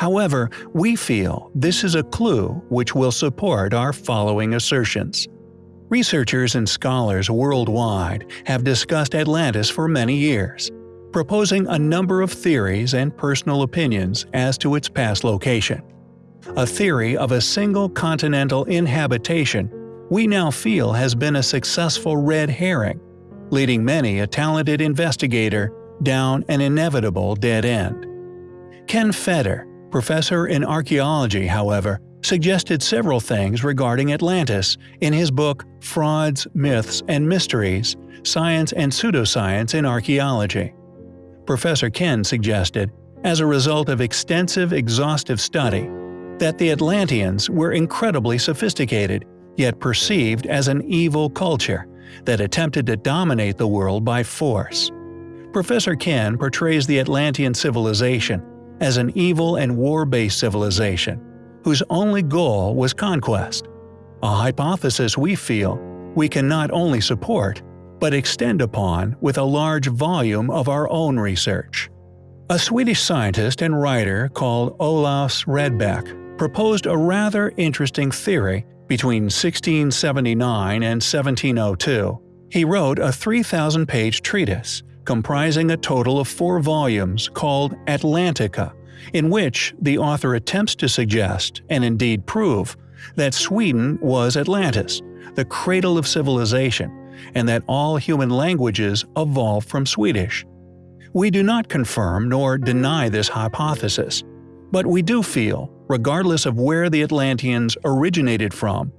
However, we feel this is a clue which will support our following assertions. Researchers and scholars worldwide have discussed Atlantis for many years, proposing a number of theories and personal opinions as to its past location. A theory of a single continental inhabitation we now feel has been a successful red herring, leading many a talented investigator down an inevitable dead end. Ken Feder, Professor in archaeology, however, suggested several things regarding Atlantis in his book Frauds, Myths, and Mysteries Science and Pseudoscience in Archaeology. Professor Ken suggested, as a result of extensive exhaustive study, that the Atlanteans were incredibly sophisticated, yet perceived as an evil culture that attempted to dominate the world by force. Professor Ken portrays the Atlantean civilization as an evil and war-based civilization, whose only goal was conquest. A hypothesis we feel we can not only support, but extend upon with a large volume of our own research. A Swedish scientist and writer called Olaus Rudbeck proposed a rather interesting theory between 1679 and 1702. He wrote a 3,000-page treatise comprising a total of four volumes called Atlantica, in which the author attempts to suggest, and indeed prove, that Sweden was Atlantis, the cradle of civilization, and that all human languages evolved from Swedish. We do not confirm nor deny this hypothesis, but we do feel, regardless of where the Atlanteans originated from,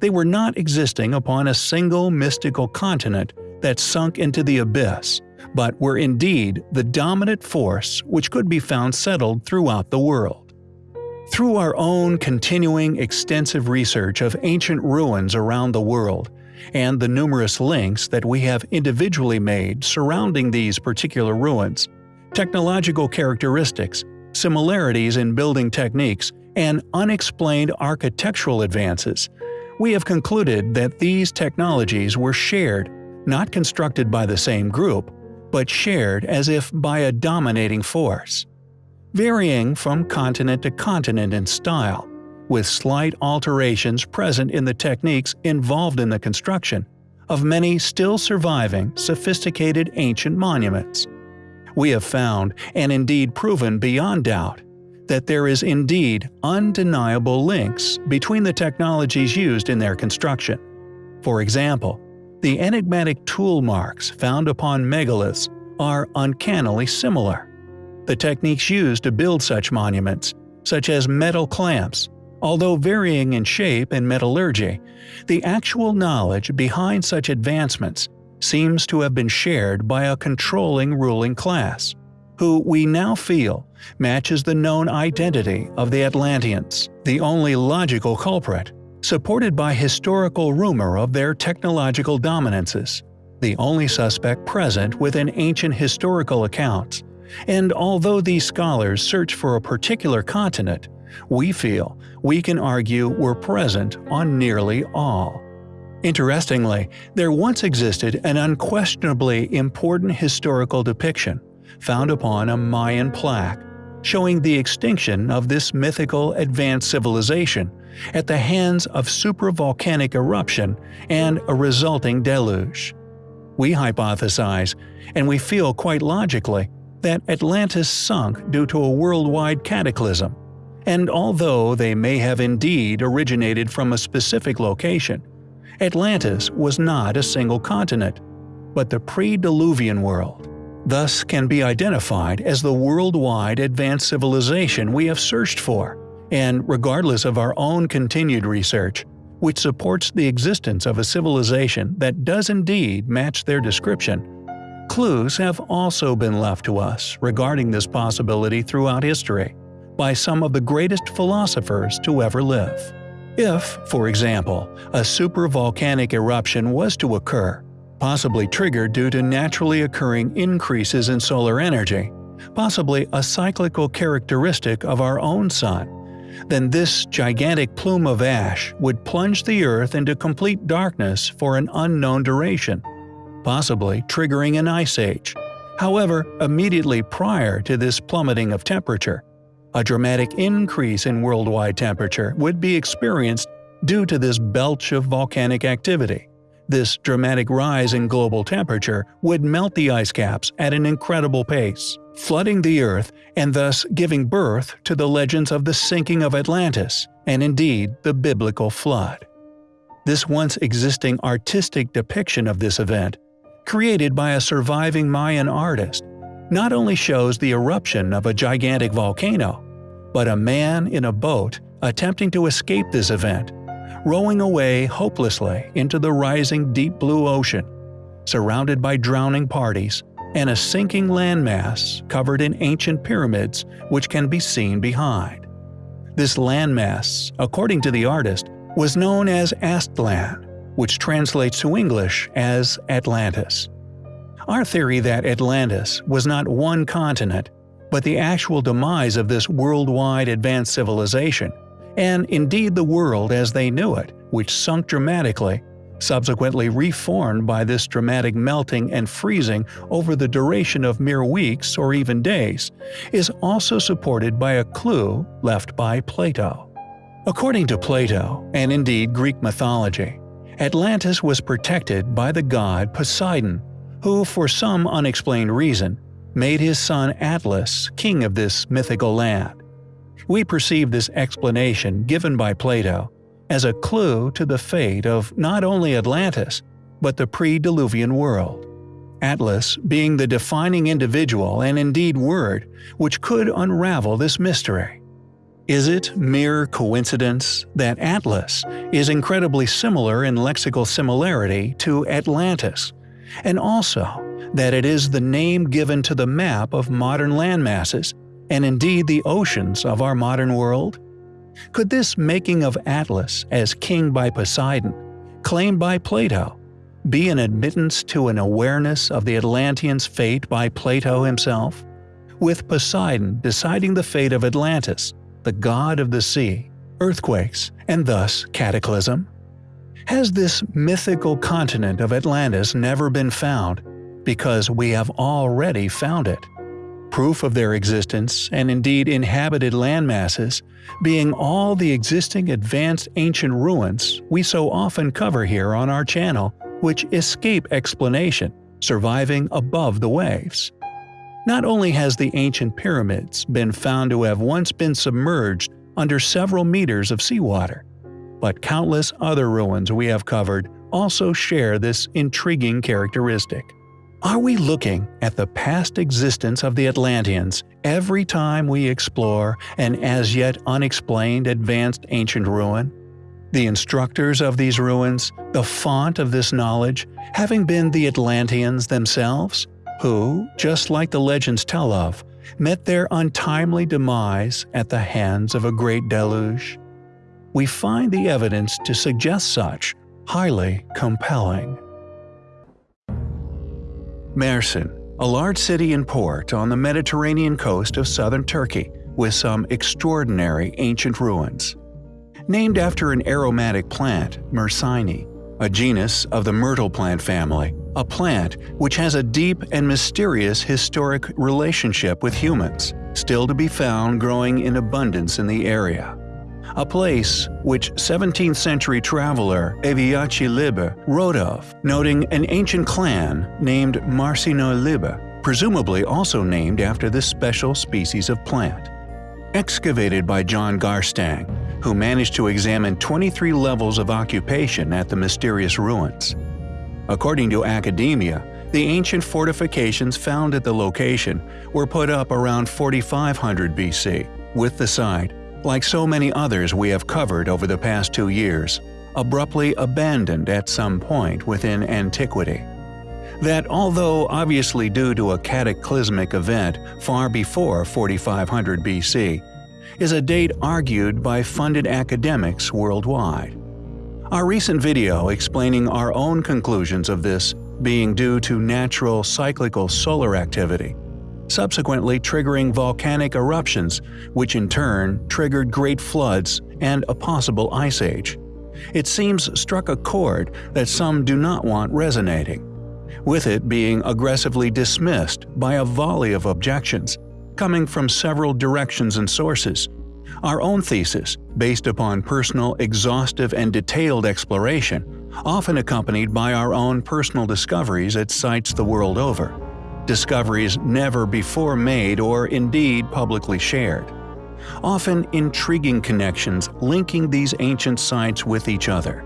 they were not existing upon a single mystical continent that sunk into the abyss, but were indeed the dominant force which could be found settled throughout the world. Through our own continuing extensive research of ancient ruins around the world, and the numerous links that we have individually made surrounding these particular ruins, technological characteristics, similarities in building techniques, and unexplained architectural advances, we have concluded that these technologies were shared, not constructed by the same group, but shared as if by a dominating force. Varying from continent to continent in style, with slight alterations present in the techniques involved in the construction of many still surviving sophisticated ancient monuments. We have found, and indeed proven beyond doubt, that there is indeed undeniable links between the technologies used in their construction. For example, the enigmatic tool marks found upon megaliths are uncannily similar. The techniques used to build such monuments, such as metal clamps, Although varying in shape and metallurgy, the actual knowledge behind such advancements seems to have been shared by a controlling ruling class, who we now feel matches the known identity of the Atlanteans, the only logical culprit, supported by historical rumor of their technological dominances, the only suspect present within ancient historical accounts, and although these scholars search for a particular continent, we feel we can argue were present on nearly all. Interestingly, there once existed an unquestionably important historical depiction found upon a Mayan plaque showing the extinction of this mythical advanced civilization at the hands of supervolcanic eruption and a resulting deluge. We hypothesize, and we feel quite logically, that Atlantis sunk due to a worldwide cataclysm, and although they may have indeed originated from a specific location, Atlantis was not a single continent, but the pre-Diluvian world, thus can be identified as the worldwide advanced civilization we have searched for, and regardless of our own continued research, which supports the existence of a civilization that does indeed match their description, clues have also been left to us regarding this possibility throughout history by some of the greatest philosophers to ever live. If, for example, a supervolcanic eruption was to occur, possibly triggered due to naturally occurring increases in solar energy, possibly a cyclical characteristic of our own Sun, then this gigantic plume of ash would plunge the Earth into complete darkness for an unknown duration, possibly triggering an ice age. However, immediately prior to this plummeting of temperature, a dramatic increase in worldwide temperature would be experienced due to this belch of volcanic activity. This dramatic rise in global temperature would melt the ice caps at an incredible pace, flooding the Earth and thus giving birth to the legends of the sinking of Atlantis and indeed the biblical flood. This once existing artistic depiction of this event, created by a surviving Mayan artist, not only shows the eruption of a gigantic volcano, but a man in a boat attempting to escape this event, rowing away hopelessly into the rising deep blue ocean, surrounded by drowning parties, and a sinking landmass covered in ancient pyramids which can be seen behind. This landmass, according to the artist, was known as Aztlan, which translates to English as Atlantis. Our theory that Atlantis was not one continent, but the actual demise of this worldwide advanced civilization, and indeed the world as they knew it, which sunk dramatically, subsequently reformed by this dramatic melting and freezing over the duration of mere weeks or even days, is also supported by a clue left by Plato. According to Plato, and indeed Greek mythology, Atlantis was protected by the god Poseidon, who for some unexplained reason made his son Atlas king of this mythical land. We perceive this explanation given by Plato as a clue to the fate of not only Atlantis, but the pre-Diluvian world. Atlas being the defining individual and indeed word which could unravel this mystery. Is it mere coincidence that Atlas is incredibly similar in lexical similarity to Atlantis, and also that it is the name given to the map of modern landmasses, and indeed the oceans of our modern world? Could this making of Atlas as king by Poseidon, claimed by Plato, be an admittance to an awareness of the Atlanteans' fate by Plato himself? With Poseidon deciding the fate of Atlantis, the god of the sea, earthquakes, and thus cataclysm? Has this mythical continent of Atlantis never been found, because we have already found it. Proof of their existence, and indeed inhabited landmasses, being all the existing advanced ancient ruins we so often cover here on our channel, which escape explanation, surviving above the waves. Not only has the ancient pyramids been found to have once been submerged under several meters of seawater, but countless other ruins we have covered also share this intriguing characteristic. Are we looking at the past existence of the Atlanteans every time we explore an as yet unexplained advanced ancient ruin? The instructors of these ruins, the font of this knowledge, having been the Atlanteans themselves, who, just like the legends tell of, met their untimely demise at the hands of a great deluge? We find the evidence to suggest such highly compelling. Mersin, a large city and port on the Mediterranean coast of southern Turkey, with some extraordinary ancient ruins. Named after an aromatic plant, Myrsine, a genus of the myrtle plant family, a plant which has a deep and mysterious historic relationship with humans, still to be found growing in abundance in the area a place which 17th century traveler Evliya Çelebi wrote of, noting an ancient clan named Marcino Liber, presumably also named after this special species of plant. Excavated by John Garstang, who managed to examine 23 levels of occupation at the mysterious ruins. According to academia, the ancient fortifications found at the location were put up around 4500 BC, with the site like so many others we have covered over the past two years, abruptly abandoned at some point within antiquity. That although obviously due to a cataclysmic event far before 4500 BC, is a date argued by funded academics worldwide. Our recent video explaining our own conclusions of this being due to natural cyclical solar activity subsequently triggering volcanic eruptions, which in turn triggered great floods and a possible ice age. It seems struck a chord that some do not want resonating, with it being aggressively dismissed by a volley of objections, coming from several directions and sources. Our own thesis, based upon personal, exhaustive, and detailed exploration, often accompanied by our own personal discoveries at sites the world over discoveries never before made or indeed publicly shared. Often intriguing connections linking these ancient sites with each other.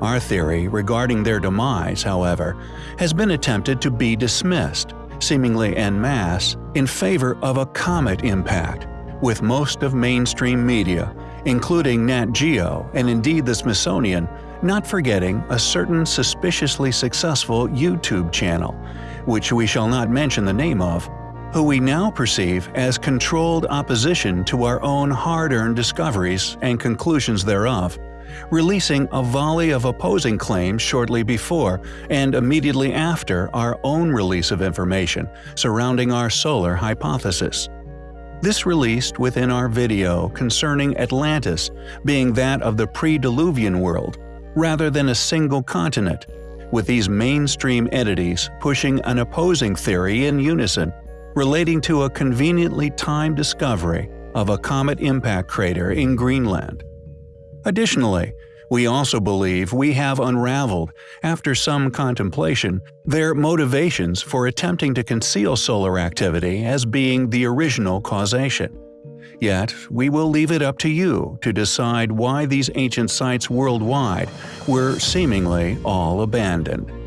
Our theory regarding their demise, however, has been attempted to be dismissed, seemingly en masse, in favor of a comet impact, with most of mainstream media, including Nat Geo and indeed the Smithsonian, not forgetting a certain suspiciously successful YouTube channel which we shall not mention the name of, who we now perceive as controlled opposition to our own hard-earned discoveries and conclusions thereof, releasing a volley of opposing claims shortly before and immediately after our own release of information surrounding our solar hypothesis. This released within our video concerning Atlantis being that of the pre-Diluvian world, rather than a single continent, with these mainstream entities pushing an opposing theory in unison, relating to a conveniently timed discovery of a comet impact crater in Greenland. Additionally, we also believe we have unraveled, after some contemplation, their motivations for attempting to conceal solar activity as being the original causation. Yet, we will leave it up to you to decide why these ancient sites worldwide were seemingly all abandoned.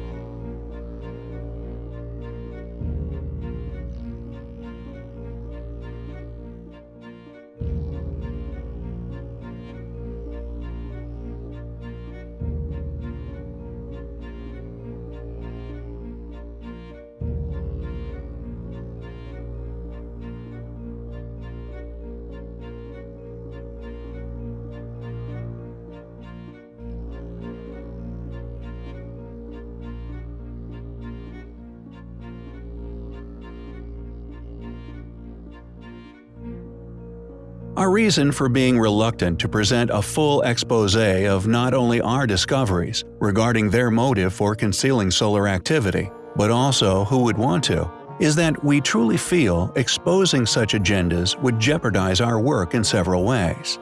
Our reason for being reluctant to present a full expose of not only our discoveries regarding their motive for concealing solar activity, but also who would want to, is that we truly feel exposing such agendas would jeopardize our work in several ways.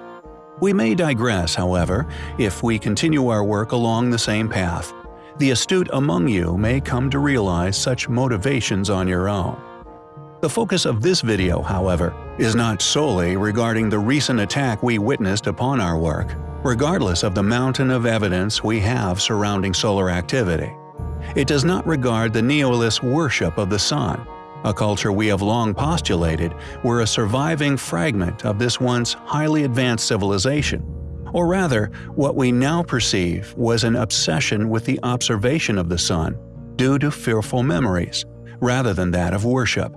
We may digress, however, if we continue our work along the same path. The astute among you may come to realize such motivations on your own. The focus of this video, however, is not solely regarding the recent attack we witnessed upon our work, regardless of the mountain of evidence we have surrounding solar activity. It does not regard the Neolith's worship of the sun, a culture we have long postulated were a surviving fragment of this once highly advanced civilization, or rather, what we now perceive was an obsession with the observation of the sun due to fearful memories, rather than that of worship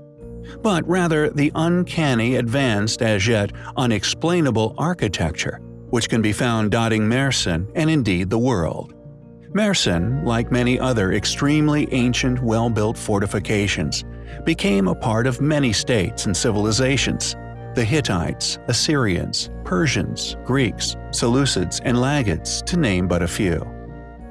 but rather the uncanny, advanced, as yet unexplainable architecture, which can be found dotting Mersin and indeed the world. Mersin, like many other extremely ancient well-built fortifications, became a part of many states and civilizations the Hittites, Assyrians, Persians, Greeks, Seleucids, and Lagids, to name but a few.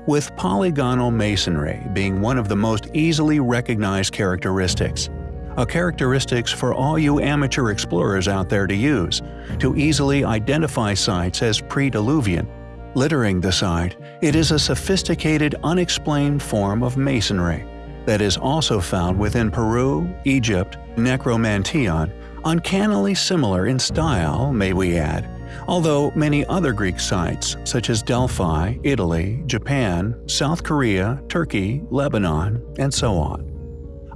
With polygonal masonry being one of the most easily recognized characteristics, a characteristics for all you amateur explorers out there to use, to easily identify sites as pre-Diluvian. Littering the site, it is a sophisticated unexplained form of masonry that is also found within Peru, Egypt, Necromanteion, uncannily similar in style, may we add, although many other Greek sites, such as Delphi, Italy, Japan, South Korea, Turkey, Lebanon, and so on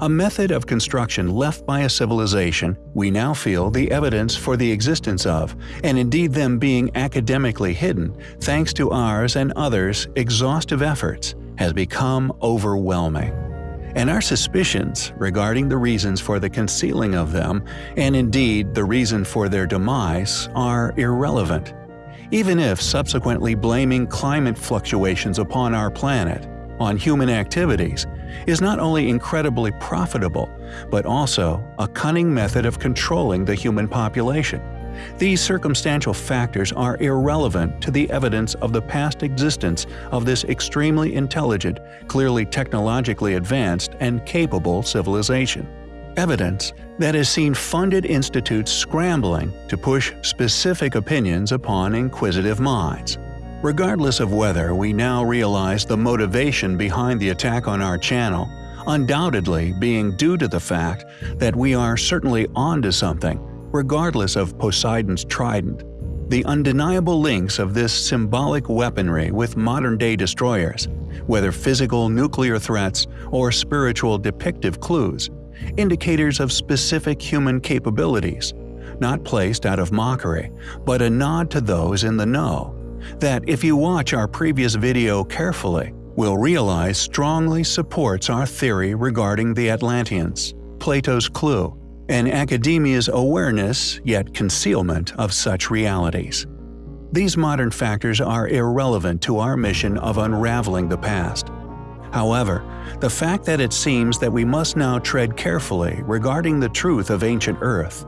a method of construction left by a civilization we now feel the evidence for the existence of, and indeed them being academically hidden thanks to ours and others' exhaustive efforts, has become overwhelming. And our suspicions regarding the reasons for the concealing of them, and indeed the reason for their demise, are irrelevant. Even if subsequently blaming climate fluctuations upon our planet, on human activities, is not only incredibly profitable, but also a cunning method of controlling the human population. These circumstantial factors are irrelevant to the evidence of the past existence of this extremely intelligent, clearly technologically advanced, and capable civilization. Evidence that has seen funded institutes scrambling to push specific opinions upon inquisitive minds. Regardless of whether we now realize the motivation behind the attack on our channel, undoubtedly being due to the fact that we are certainly onto something, regardless of Poseidon's trident, the undeniable links of this symbolic weaponry with modern-day destroyers, whether physical nuclear threats or spiritual depictive clues, indicators of specific human capabilities, not placed out of mockery, but a nod to those in the know that if you watch our previous video carefully, will realize strongly supports our theory regarding the Atlanteans, Plato's clue, and academia's awareness yet concealment of such realities. These modern factors are irrelevant to our mission of unraveling the past. However, the fact that it seems that we must now tread carefully regarding the truth of ancient Earth,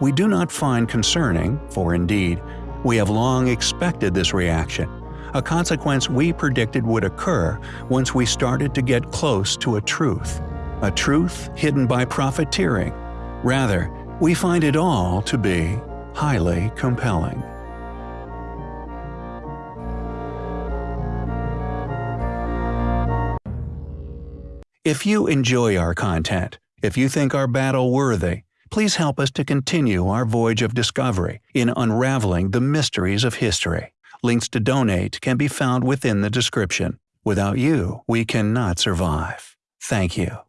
we do not find concerning, for indeed, we have long expected this reaction, a consequence we predicted would occur once we started to get close to a truth, a truth hidden by profiteering. Rather, we find it all to be highly compelling. If you enjoy our content, if you think our battle worthy, Please help us to continue our voyage of discovery in unraveling the mysteries of history. Links to donate can be found within the description. Without you, we cannot survive. Thank you.